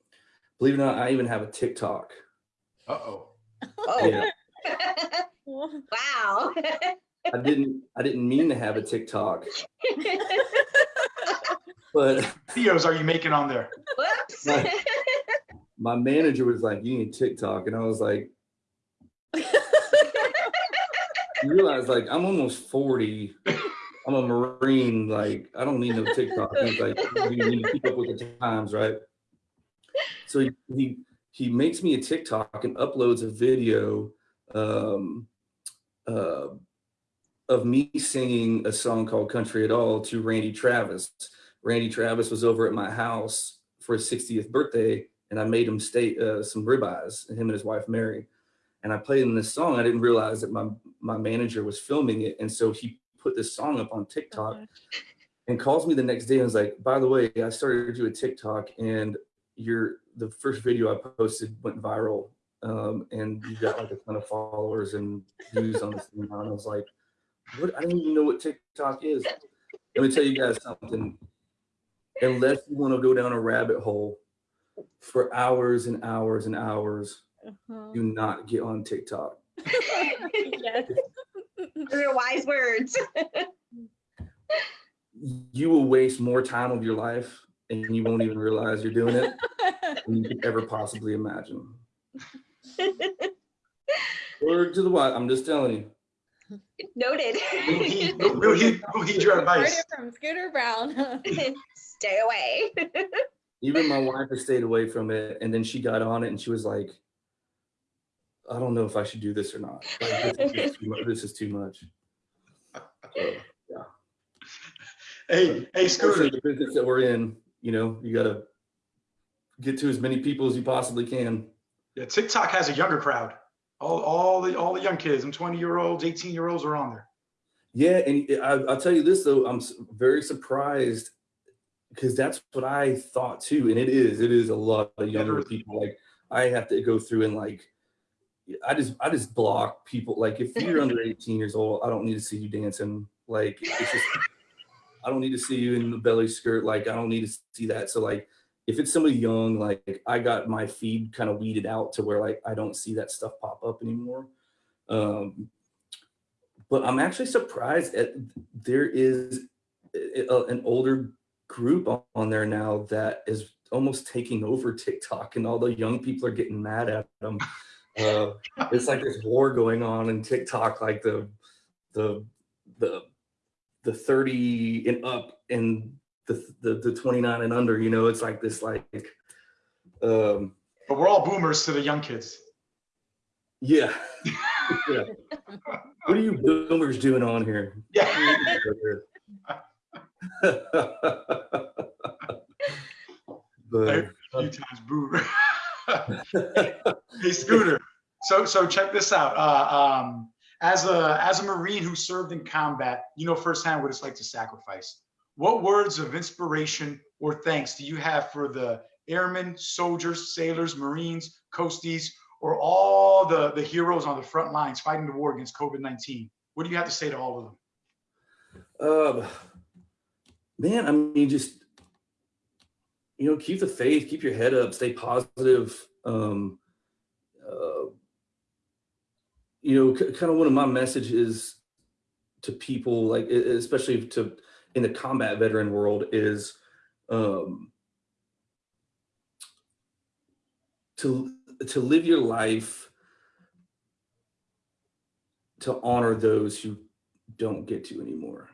believe it or not, I even have a TikTok. Uh-oh. Oh, Yeah. wow. I didn't I didn't mean to have a TikTok, but Videos are you making on there? Right. my manager was like, "You need TikTok," and I was like, "You realize like I'm almost forty. I'm a Marine. Like I don't need no TikTok." He's like, "You need to keep up with the times, right?" So he he, he makes me a TikTok and uploads a video um, uh, of me singing a song called "Country at All" to Randy Travis. Randy Travis was over at my house for his 60th birthday, and I made him stay uh, some ribeyes, him and his wife Mary. And I played him this song. I didn't realize that my my manager was filming it, and so he put this song up on TikTok and calls me the next day and was like, "By the way, I started to do a TikTok, and your the first video I posted went viral, um, and you got like a ton of followers and views on this thing." And I was like, "What? I don't even know what TikTok is." Let me tell you guys something. Unless you want to go down a rabbit hole for hours and hours and hours, Uh-huh. do not get on TikTok. yes. Those are wise words. You will waste more time of your life and you won't even realize you're doing it than you could ever possibly imagine. Word to the what? I'm just telling you. Noted. We'll heed, we'll- we'll heed, we'll heed your advice. from Scooter Brown. Stay away. Even my wife has stayed away from it, and then she got on it, and she was like, "I don't know if I should do this or not. Like, this, is too much. This is too much." So, Hey, hey, Scooter. the business that we're in, you know, you got to get to as many people as you possibly can. Yeah, TikTok has a younger crowd. All, all the, all the young kids, and 20 year olds, 18 year olds are on there. Yeah, and I, I'll tell you this though, I'm very surprised because that's what I thought too, and it is. It is a lot of younger people. Like I have to go through and like, I just I just block people. Like if you're under 18 years old, I don't need to see you dancing. Like it's just I don't need to see you in the belly skirt. Like I don't need to see that. So like if it's somebody young, like I got my feed kind of weeded out to where like I don't see that stuff pop up anymore. Um, but I'm actually surprised at there is a- an older group on- on there now that is almost taking over TikTok, and all the young people are getting mad at them. Uh, it's like this war going on in TikTok, like the the the the 30 and up and the the, the 29 and under. You know, it's like this like um But we're all boomers to the young kids. yeah. yeah. What are you boomers doing on here? Yeah. but A few times boomer. hey, Scooter. So, so check this out. Uh, um, as a as a Marine who served in combat, you know firsthand what it's like to sacrifice. What words of inspiration or thanks do you have for the airmen, soldiers, sailors, Marines, coasties, or all the, the heroes on the front lines fighting the war against COVID-19? What do you have to say to all of them? Um, man, I mean, just you know, keep the faith, keep your head up, stay positive. Um, uh, you know, kind of one of my messages to people, like especially to in the combat veteran world, is um, to to live your life to honor those who don't get to anymore.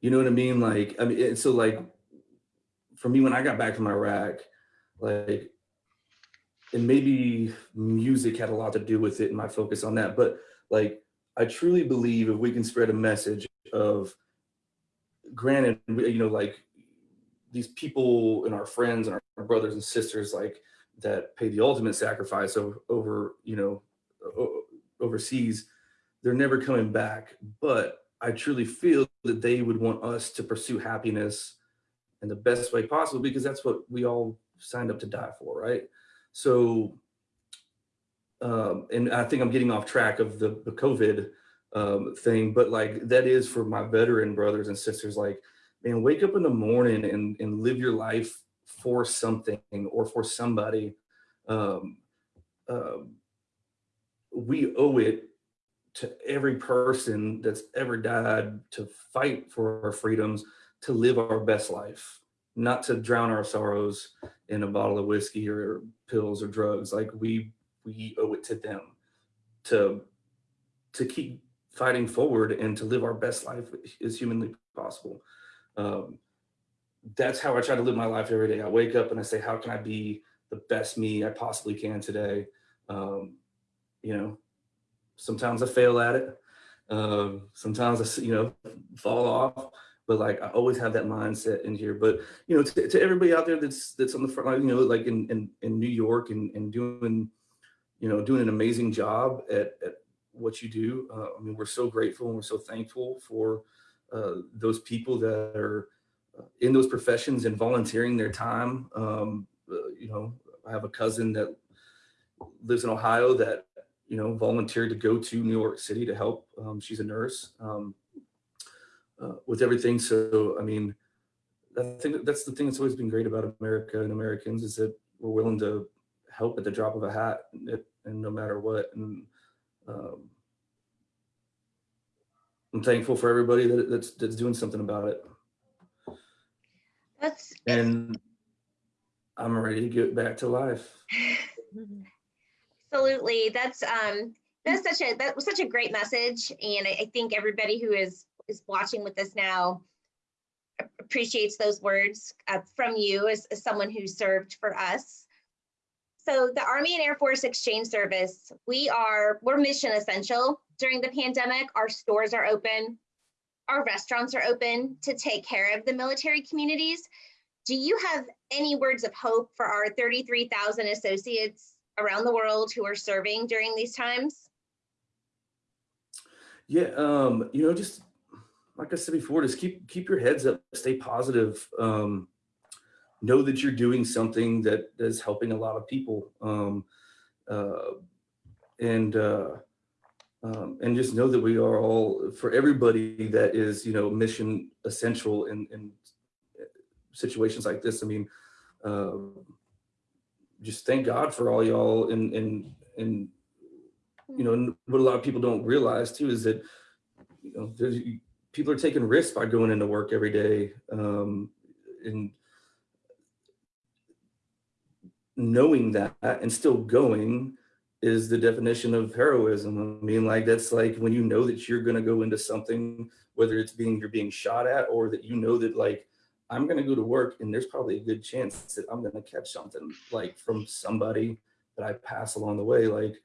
You know what I mean? Like, I mean, so like for me, when I got back from Iraq, like, and maybe music had a lot to do with it and my focus on that, but like, I truly believe if we can spread a message of, granted, you know, like these people and our friends and our brothers and sisters, like that pay the ultimate sacrifice over, over you know, overseas, they're never coming back. But I truly feel that they would want us to pursue happiness in the best way possible because that's what we all signed up to die for, right? So, um, and I think I'm getting off track of the, the COVID um, thing, but like that is for my veteran brothers and sisters, like, man, wake up in the morning and, and live your life for something or for somebody. Um, um, we owe it to every person that's ever died to fight for our freedoms to live our best life, not to drown our sorrows in a bottle of whiskey or pills or drugs. Like we we owe it to them to to keep fighting forward and to live our best life as humanly possible. Um, that's how I try to live my life every day. I wake up and I say, how can I be the best me I possibly can today? Um, you know, sometimes I fail at it. Um, sometimes I, you know, fall off but like I always have that mindset in here. But you know, to, to everybody out there that's that's on the front line, you know, like in in, in New York and, and doing, you know, doing an amazing job at, at what you do. Uh, I mean, we're so grateful and we're so thankful for uh, those people that are uh, in those professions and volunteering their time. Um, uh, you know, I have a cousin that lives in Ohio that you know volunteered to go to New York City to help. Um, she's a nurse. Um, uh, with everything. So, I mean, I think that's the thing that's always been great about America and Americans is that we're willing to help at the drop of a hat and, and no matter what. And um, I'm thankful for everybody that, that's that's doing something about it. That's And I'm ready to get back to life. absolutely that's um that's such a that was such a great message, and I, I think everybody who is is watching with us now appreciates those words uh, from you as, as someone who served for us. So the Army and Air Force Exchange Service, we are we're mission essential during the pandemic. Our stores are open, our restaurants are open to take care of the military communities. Do you have any words of hope for our 33,000 associates around the world who are serving during these times? Yeah, um, you know, just like I said before, just keep keep your heads up, stay positive. Um, know that you're doing something that is helping a lot of people, um, uh, and uh, um, and just know that we are all for everybody that is you know mission essential in in situations like this. I mean, uh, just thank God for all y'all and and and you know, what a lot of people don't realize too is that, you know, people are taking risks by going into work every day. Um, and knowing that and still going is the definition of heroism. I mean, like that's like when you know that you're gonna go into something, whether it's being you're being shot at or that you know that like I'm gonna go to work and there's probably a good chance that I'm gonna catch something like from somebody that I pass along the way. Like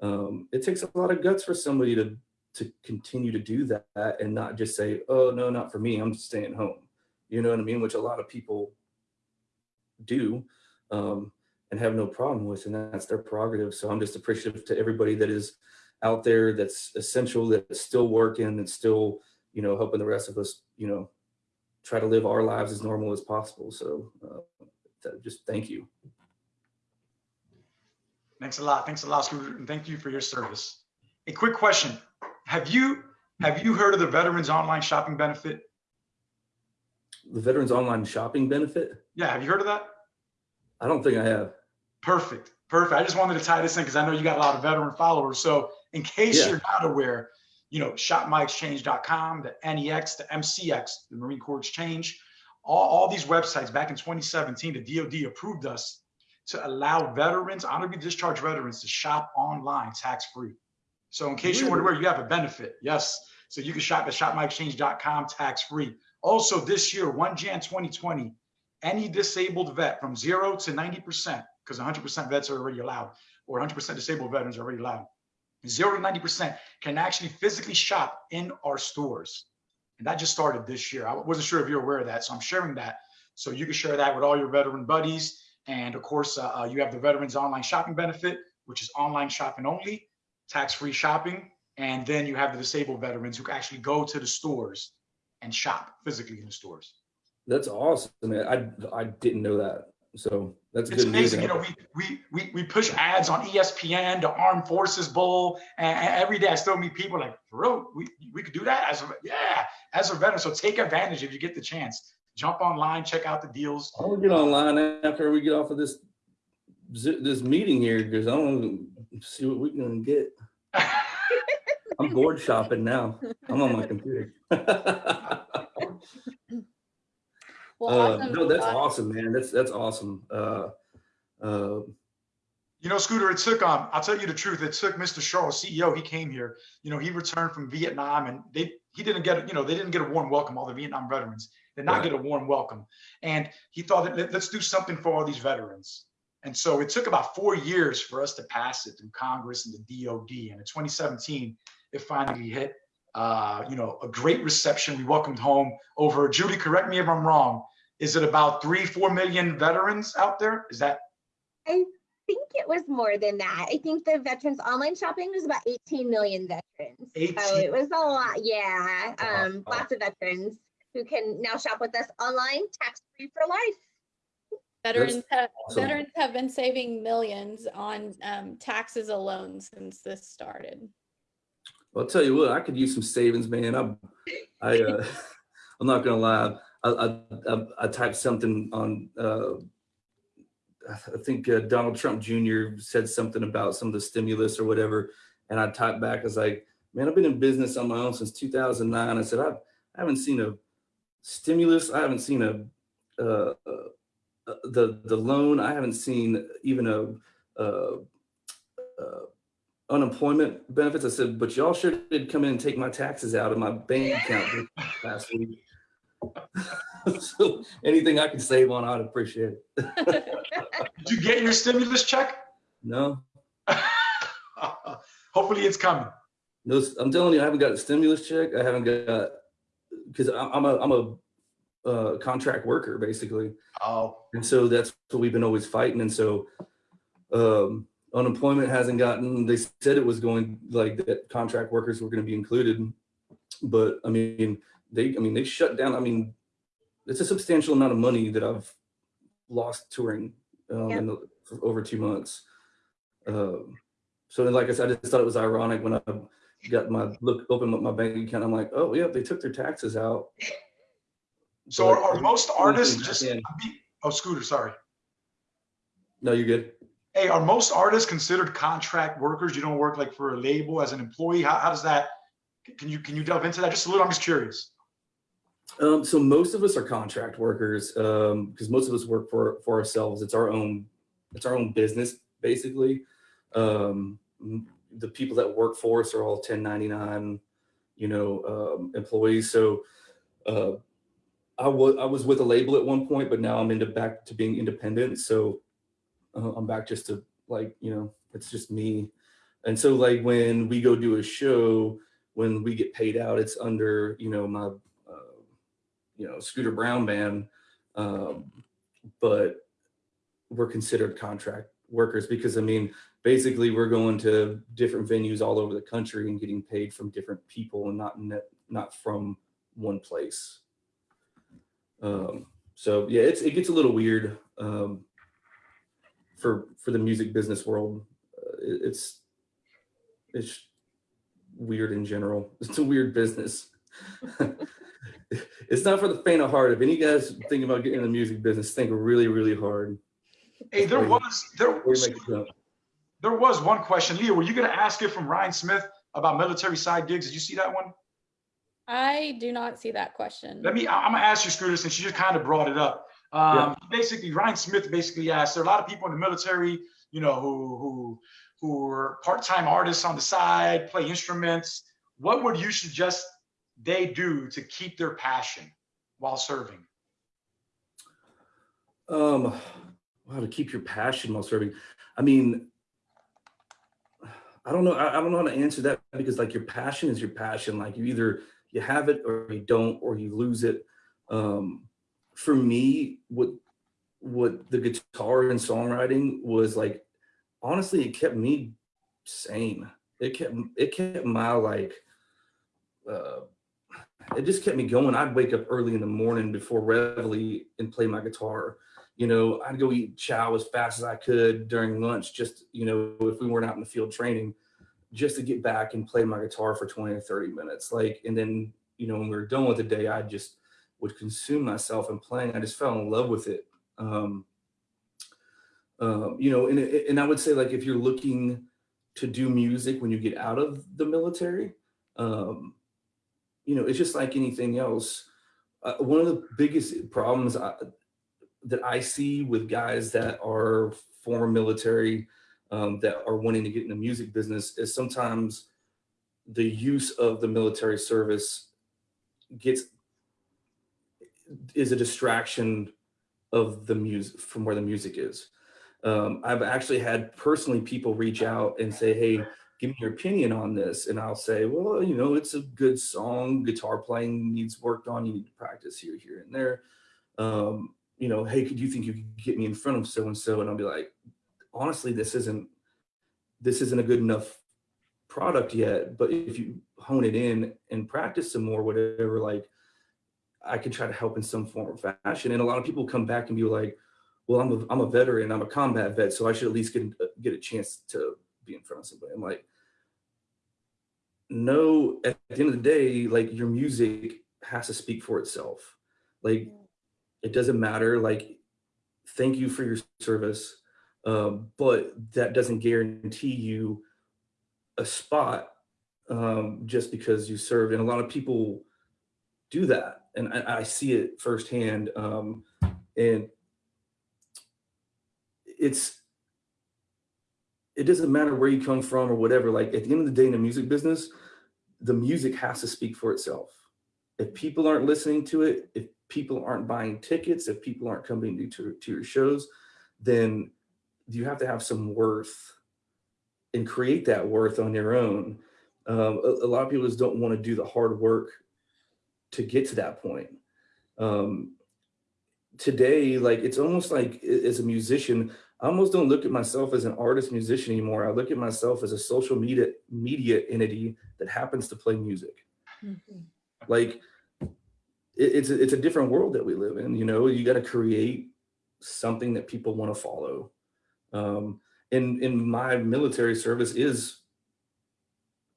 um, it takes a lot of guts for somebody to to continue to do that and not just say, "Oh no, not for me. I'm staying home." You know what I mean? Which a lot of people do um, and have no problem with, and that's their prerogative. So I'm just appreciative to everybody that is out there that's essential, that's still working, that's still you know helping the rest of us, you know, try to live our lives as normal as possible. So uh, th- just thank you. Thanks a lot. Thanks a lot, Scooter, and thank you for your service. A quick question: Have you have you heard of the Veterans Online Shopping Benefit? The Veterans Online Shopping benefit? Yeah, have you heard of that? I don't think I have. Perfect. Perfect. I just wanted to tie this in because I know you got a lot of veteran followers. So in case Yeah. you're not aware, you know, shopmyexchange.com, the NEX, the MCX, the Marine Corps Exchange, all, all these websites back in 2017, the DoD approved us to allow veterans, honorably discharged veterans to shop online tax-free. So in case you're Really? aware, you have a benefit. Yes. So you can shop at shopmyexchange.com tax-free. Also this year, 1 Jan 2020, any disabled vet from zero to 90%, because 100% vets are already allowed, or 100% disabled veterans are already allowed. Zero to 90% can actually physically shop in our stores. And that just started this year. I wasn't sure if you're aware of that. So I'm sharing that. So you can share that with all your veteran buddies. And of course, uh, uh, you have the Veterans Online Shopping Benefit, which is online shopping only, tax-free shopping. And then you have the disabled veterans who can actually go to the stores and shop physically in the stores. That's awesome. I I didn't know that. So that's It's amazing. You know, we, we, we, we push ads on ESPN, the Armed Forces Bowl, and, every day I still meet people like, bro, we, we could do that as a, yeah, as a veteran. So take advantage if you get the chance. Jump online, check out the deals. I to get online after we get off of this this meeting here because I want to see what we can get. I'm bored shopping now. I'm on my computer. Well, Uh, awesome. no, that's Uh, awesome, man. That's that's awesome. Uh, uh, You know, Scooter, it took, um, I'll tell you the truth, it took Mr. Shull, CEO, he came here, you know, he returned from Vietnam and they, he didn't get, you know, they didn't get a warm welcome, all the Vietnam veterans did not Right. get a warm welcome. And he thought, that let, let's do something for all these veterans. And so it took about four years for us to pass it through Congress and the DOD. And in 2017, it finally hit, uh, you know, a great reception. We welcomed home over, Judy, correct me if I'm wrong, is it about three, four million veterans out there? Is that I think it was more than that. I think the veterans online shopping was about 18 million veterans. So 18. it was a lot. Yeah. Wow. Um, lots of veterans who can now shop with us online, tax free for life. Veterans have, awesome. veterans have been saving millions on um, taxes alone since this started. I'll tell you what, I could use some savings, man. I'm, I, uh, I'm not gonna lie. I, I, I, typed something on, uh, I think uh, Donald Trump Jr. said something about some of the stimulus or whatever, and I typed back. I was like, "Man, I've been in business on my own since 2009." I said, "I've, I haven't seen a stimulus. I haven't seen a uh, uh, the the loan. I haven't seen even a." Uh, uh, unemployment benefits. I said, but y'all should have come in and take my taxes out of my bank account last week. so anything I can save on, I'd appreciate it. Did you get your stimulus check? No, Hopefully it's coming. no, I'm telling you, I haven't got a stimulus check. I haven't got because I'm a I'm a uh, contract worker basically, Oh, and so that's what we've been always fighting. And so um, unemployment hasn't gotten. They said it was going like that. Contract workers were going to be included, but I mean they. I mean they shut down. I mean it's a substantial amount of money that I've lost touring um, Yeah. in the, for over two months. Um, so then, like I said, I just thought it was ironic when I got my look open up my bank account. I'm like, oh yeah, they took their taxes out. so are, But- are most artists Yeah. just, oh, Scooter, sorry. No, you're good. Hey, are most artists considered contract workers? You don't work like for a label as an employee? How, how does that, can you, can you delve into that just a little? I'm just curious. Um, so most of us are contract workers um, because most of us work for for ourselves. It's our own it's our own business basically. Um, the people that work for us are all 1099, you know, um, employees. So uh, I was I was with a label at one point, but now I'm into back to being independent. So uh, I'm back just to like you know it's just me. And so like when we go do a show, when we get paid out, it's under you know my you know Scooter Brown band, um, but we're considered contract workers because I mean basically we're going to different venues all over the country and getting paid from different people and not net, not from one place. Um, so yeah, it's, it gets a little weird um, for for the music business world. Uh, it- it's it's weird in general. It's a weird business. it's not for the faint of heart. If any guys thinking about getting in the music business, think really, really hard. Hey, there was, there Or you make a jump. There was one question. Leah, were you going to ask it from Ryan Smith about military side gigs? Did you see that one? I do not see that question. Let me, I- I'm going to ask you, Scooter, since you just kind of brought it up. Um, Basically, Ryan Smith basically asked, there are a lot of people in the military, you know, who, who, who are part-time artists on the side, play instruments. What would you suggest they do to keep their passion while serving? Um, how to keep your passion while serving. I mean, I don't know. I, I don't know how to answer that because like your passion is your passion. Like you either you have it or you don't, or you lose it. Um, for me, what what the guitar and songwriting was like, honestly, it kept me sane. It kept it kept my like uh it just kept me going. I'd wake up early in the morning before reveille and play my guitar. You know, I'd go eat chow as fast as I could during lunch, just, you know, if we weren't out in the field training, just to get back and play my guitar for 20 or 30 minutes. Like, and then, you know, when we were done with the day, I just would consume myself in playing. I just fell in love with it. Um, um, you know, and, and I would say like, if you're looking to do music when you get out of the military, um, you know, it's just like anything else. Uh, one of the biggest problems I, that I see with guys that are former military um, that are wanting to get in the music business is sometimes the use of the military service gets is a distraction of the music from where the music is. Um, I've actually had personally people reach out and say, "Hey, give me your opinion on this," and I'll say, "Well, you know, it's a good song. Guitar playing needs worked on. You need to practice here, here, and there." Um, you know, hey, could you think you could get me in front of so and so? And I'll be like, honestly, this isn't this isn't a good enough product yet. But if you hone it in and practice some more, whatever, like I could try to help in some form or fashion. And a lot of people come back and be like, well, I'm a I'm a veteran, I'm a combat vet, so I should at least get get a chance to be in front of somebody. I'm like, no, at the end of the day, like your music has to speak for itself. Like it doesn't matter like thank you for your service um, but that doesn't guarantee you a spot um, just because you served and a lot of people do that and i, I see it firsthand um, and it's it doesn't matter where you come from or whatever like at the end of the day in the music business the music has to speak for itself if people aren't listening to it if people aren't buying tickets, if people aren't coming to, to, your shows, then you have to have some worth and create that worth on your own. Um, a, a, lot of people just don't want to do the hard work to get to that point. Um, today, like it's almost like as a musician, I almost don't look at myself as an artist musician anymore. I look at myself as a social media media entity that happens to play music. Mhm. Like it's a, it's a different world that we live in. You know, you got to create something that people want to follow. Um, and in my military service is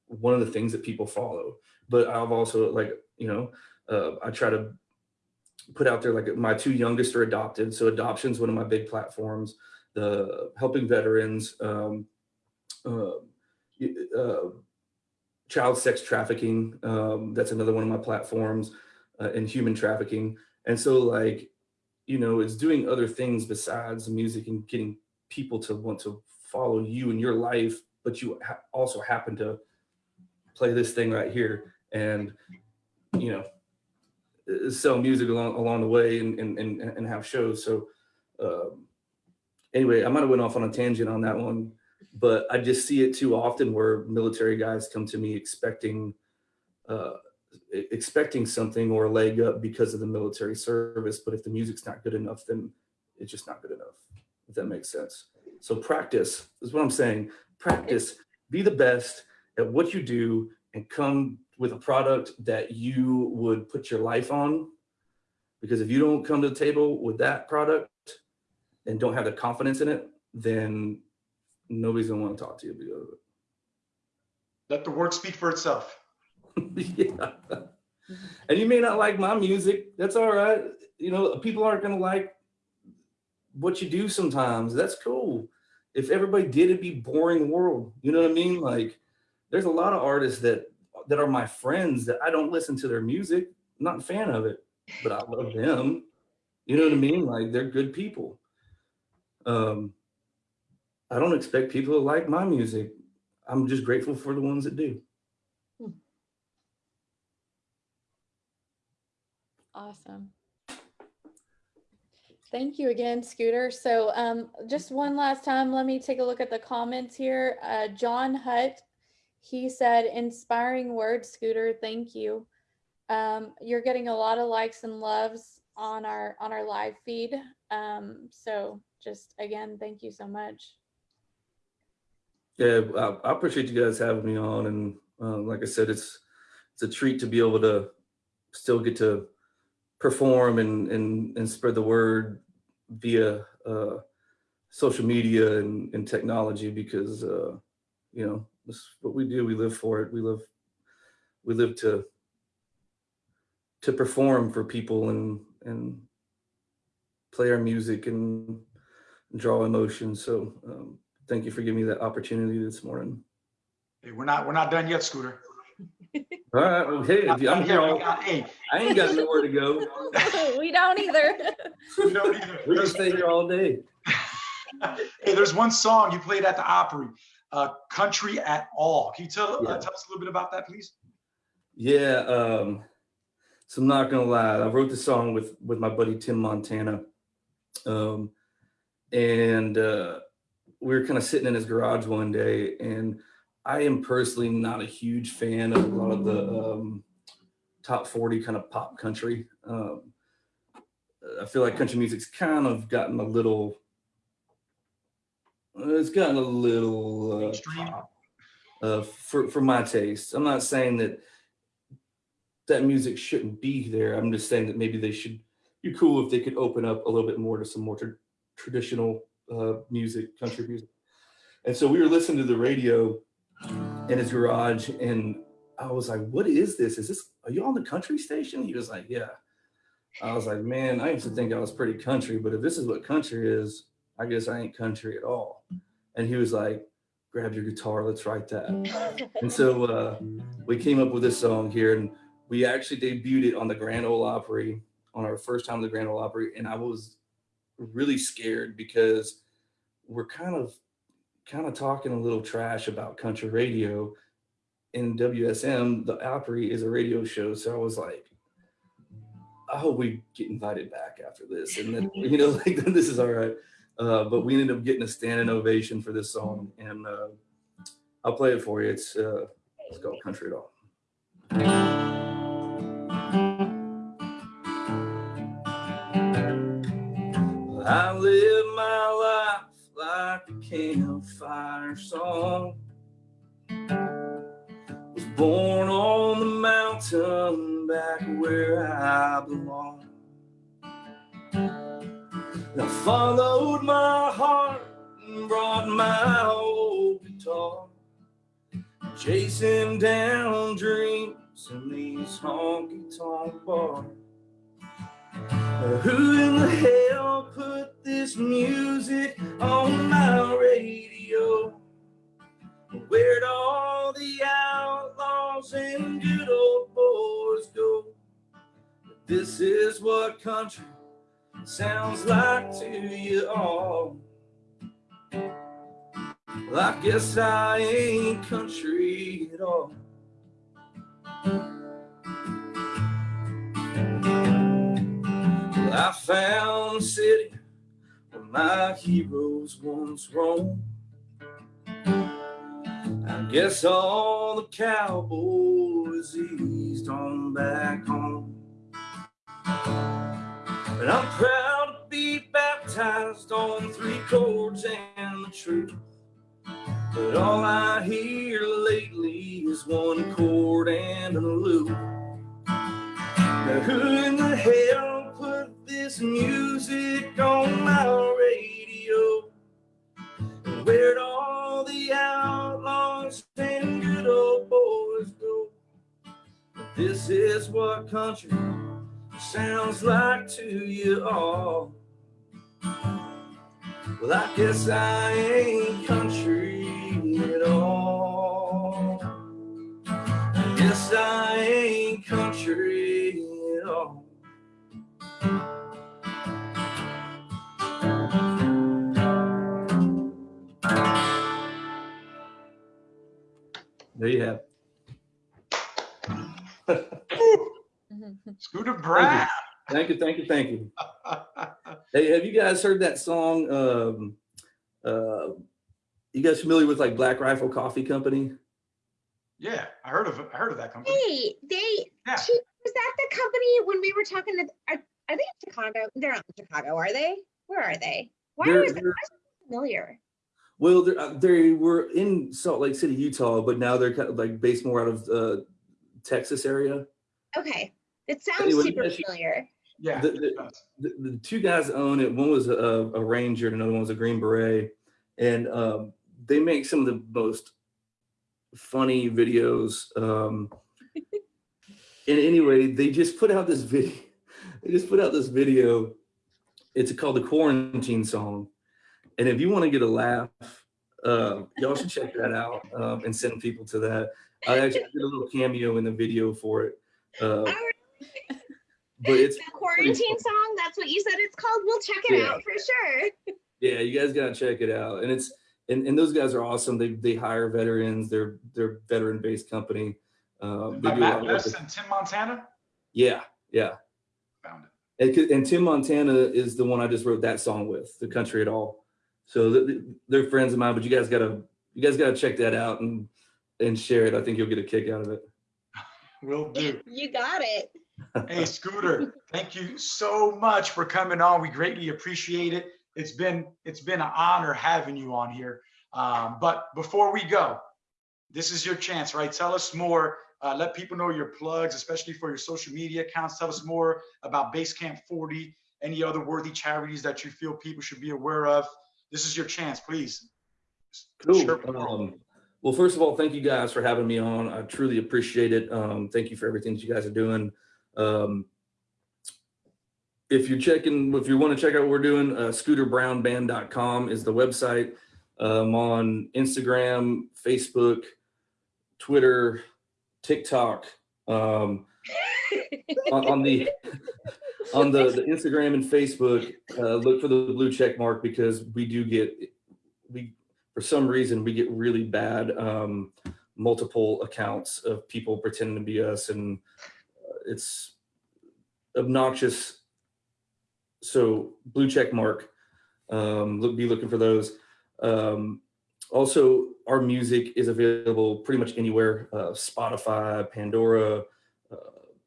one of the things that people follow. But I've also like you know uh, I try to put out there like my two youngest are adopted, so adoption is one of my big platforms. The helping veterans, um, uh, uh, child sex trafficking, um, that's another one of my platforms uh, and human trafficking. And so like, you know, it's doing other things besides music and getting people to want to follow you in your life, but you ha also happen to play this thing right here and, you know, sell music along along the way and and and, and have shows. So um, anyway, I might have went off on a tangent on that one, but I just see it too often where military guys come to me expecting uh, expecting something or a leg up because of the military service. But if the music's not good enough, then it's just not good enough, if that makes sense. So practice is what I'm saying. Practice, be the best at what you do and come with a product that you would put your life on Because if you don't come to the table with that product and don't have the confidence in it, then nobody's gonna want to talk to you because of it. Let the work speak for itself. yeah. And you may not like my music. That's all right. You know, people aren't going to like what you do sometimes. That's cool. If everybody did, it'd be boring world. You know what I mean? Like, there's a lot of artists that that are my friends that I don't listen to their music. I'm not a fan of it, but I love them. You know what I mean? Like, they're good people. Um, I don't expect people to like my music. I'm just grateful for the ones that do. Awesome. Thank you again, Scooter. So um, just one last time, let me take a look at the comments here. Uh, John Hutt, he said, inspiring words, Scooter. Thank you. Um, you're getting a lot of likes and loves on our on our live feed. Um, so just again, thank you so much. Yeah, I, appreciate you guys having me on, and uh, like I said, it's it's a treat to be able to still get to perform and and and spread the word via uh, social media and, and technology because uh, you know this is what we do. We live for it. We live we live to to perform for people and and play our music and draw emotion. So um, thank you for giving me that opportunity this morning. Hey, we're not we're not done yet, Scooter. All right. Well, hey, if you, I'm here all, got- Hey, I ain't got nowhere to go. we don't either. we don't either. We're gonna stay here all day. hey, there's one song you played at the Opry, uh, "Country at All." Can you tell Yeah. uh, tell us a little bit about that, please? Yeah. Um, so I'm not gonna lie. I wrote this song with with my buddy Tim Montana, um, and uh, we were kind of sitting in his garage one day, and I am personally not a huge fan of a lot of the um, top 40 kind of pop country. Um, I feel like country music's kind of gotten a little. It's gotten a little uh, pop, uh, for for my taste. I'm not saying that that music shouldn't be there. I'm just saying that maybe they should be cool if they could open up a little bit more to some more traditional uh, music, country music. And so we were listening to the radio in his garage, and I was like, "What is this? Is this? Are you on the country station?" He was like, "Yeah." I was like, "Man, I used to think I was pretty country, but if this is what country is, I guess I ain't country at all." And he was like, "Grab your guitar, let's write that." And so uh, we came up with this song here, and we actually debuted it on the Grand Ole Opry on our first time at the Grand Ole Opry, and I was really scared because we're kind of kind of talking a little trash about country radio. In WSM, the Opry is a radio show, so I was like, I hope we get invited back after this, and then you know, like this is all right. Uh, but we ended up getting a standing ovation for this song, and uh, I'll play it for you. It's uh, it's called Country at All. Campfire song. Was born on the mountain back where I belong. I followed my heart and brought my old guitar, chasing down dreams in these honky tonk bars. Who in the hell put this music on my radio? Where'd all the outlaws and good old boys go? This is what country sounds like to you all. Well, I guess I ain't country at all. I found a city where my heroes once roamed. I guess all the cowboys eased on back home. But I'm proud to be baptized on three chords and the truth. But all I hear lately is one chord and a loop. Now who in the hell this music on my radio? And where'd all the outlaws and good old boys go? This is what country sounds like to you all. Well, I guess I ain't country at all. I guess I ain't country at all. There you have. Scooter Brown. Thank you, thank you, thank you. Hey, have you guys heard that song? Um, uh, you guys familiar with like Black Rifle Coffee Company? yeah, I heard of I heard of that company. Hey, they, Yeah. Chief, was that the company when we were talking to, are, are they in Chicago? They're not in Chicago, are they? Where are they? Why They're- was that they're- familiar? Well, they're, uh, they were in Salt Lake City, Utah, but now they're kind of like based more out of uh, Texas area. Okay, it sounds Anyway, super familiar. Yeah. The- the- The, the two guys own it. One was a, a ranger, and another one was a green beret, and um, they make some of the most funny videos. Um, and anyway, they just put out this video. They just put out this video. It's called the quarantine song, and if you want to get a laugh, uh, y'all should check that out um, and send people to that. I actually did a little cameo in the video for it, uh, but it's The quarantine song, that's what you said it's called? We'll check it Yeah. out for sure. Yeah, you guys gotta check it out. And it's and, and those guys are awesome. They they hire veterans. They're they're veteran based company. Um, they By do a Mat Best and Tim Montana. yeah, yeah. Found it. And, and Tim Montana is the one I just wrote that song with, "The Country at All." So th- th- they're friends of mine. But you guys gotta you guys gotta check that out and and share it. I think you'll get a kick out of it. Will do. You got it. Hey, Scooter, thank you so much for coming on. We greatly appreciate it. It's been it's been an honor having you on here. Um, but before we go, this is your chance, right? Tell us more. Uh, let people know your plugs, especially for your social media accounts. Tell us more about Basecamp 40, any other worthy charities that you feel people should be aware of. This is your chance, please. Cool. Share with the world. Um, well, first of all, thank you guys for having me on. I truly appreciate it. Um, thank you for everything that you guys are doing. Um, if you're checking, if you want to check out what we're doing, uh, scooterbrownband.com is the website. Um, on Instagram, Facebook, Twitter, TikTok. Um, on, on the on the, the Instagram and Facebook, uh, look for the blue check mark because we do get we for some reason we get really bad um, multiple accounts of people pretending to be us and uh, it's obnoxious. So blue check mark um, look be looking for those. Um, also our music is available pretty much anywhere uh, spotify pandora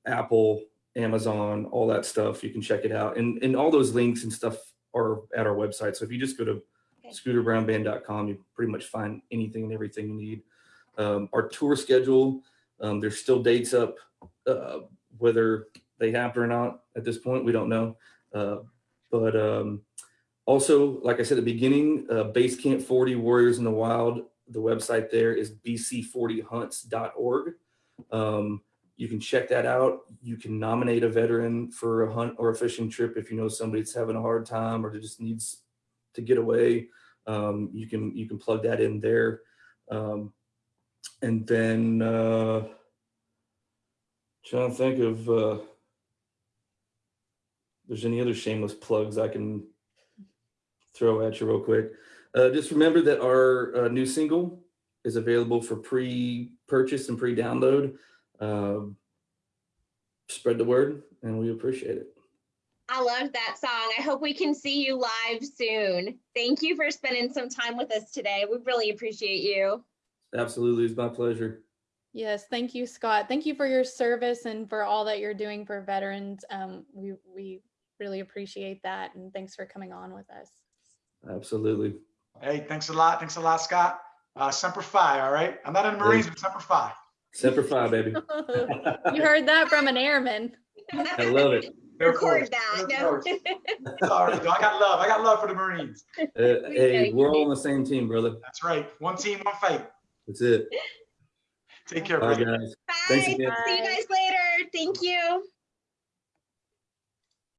apple amazon all that stuff you can check it out. And and all those links and stuff are at our website. So if you just go to Okay. scooterbrownband.com you pretty much find anything and everything you need. Um, our tour schedule um, there's still dates up uh, whether they happen or not at this point we don't know. Uh, but um, also like i said at the beginning uh, base camp 40 warriors in the wild the website there is bc40hunts.org um, you can check that out you can nominate a veteran for a hunt or a fishing trip if you know somebody that's having a hard time or just needs to get away um, you can you can plug that in there um, and then uh, trying to think of uh, there's any other shameless plugs I can throw at you real quick. Uh, just remember that our uh, new single is available for pre-purchase and pre-download. Um, spread the word, and we appreciate it. I love that song. I hope we can see you live soon. Thank you for spending some time with us today. We really appreciate you. Absolutely, it's my pleasure. Yes, thank you, Scott. Thank you for your service and for all that you're doing for veterans. Um, we we really appreciate that, and thanks for coming on with us. Absolutely. Hey, thanks a lot. Thanks a lot, Scott. Uh, Semper Fi, all right? I'm not in the Marines, but Semper Fi. Semper Fi, baby. you heard that from an airman. I love it. Air record that. No. Sorry, I got love. I got love for the Marines. Uh, We hey, we're all on the same team, brother. That's right. One team, one fight. That's it. Take care, Bye, brother. guys. Bye. Thanks again. See you guys later. Thank you.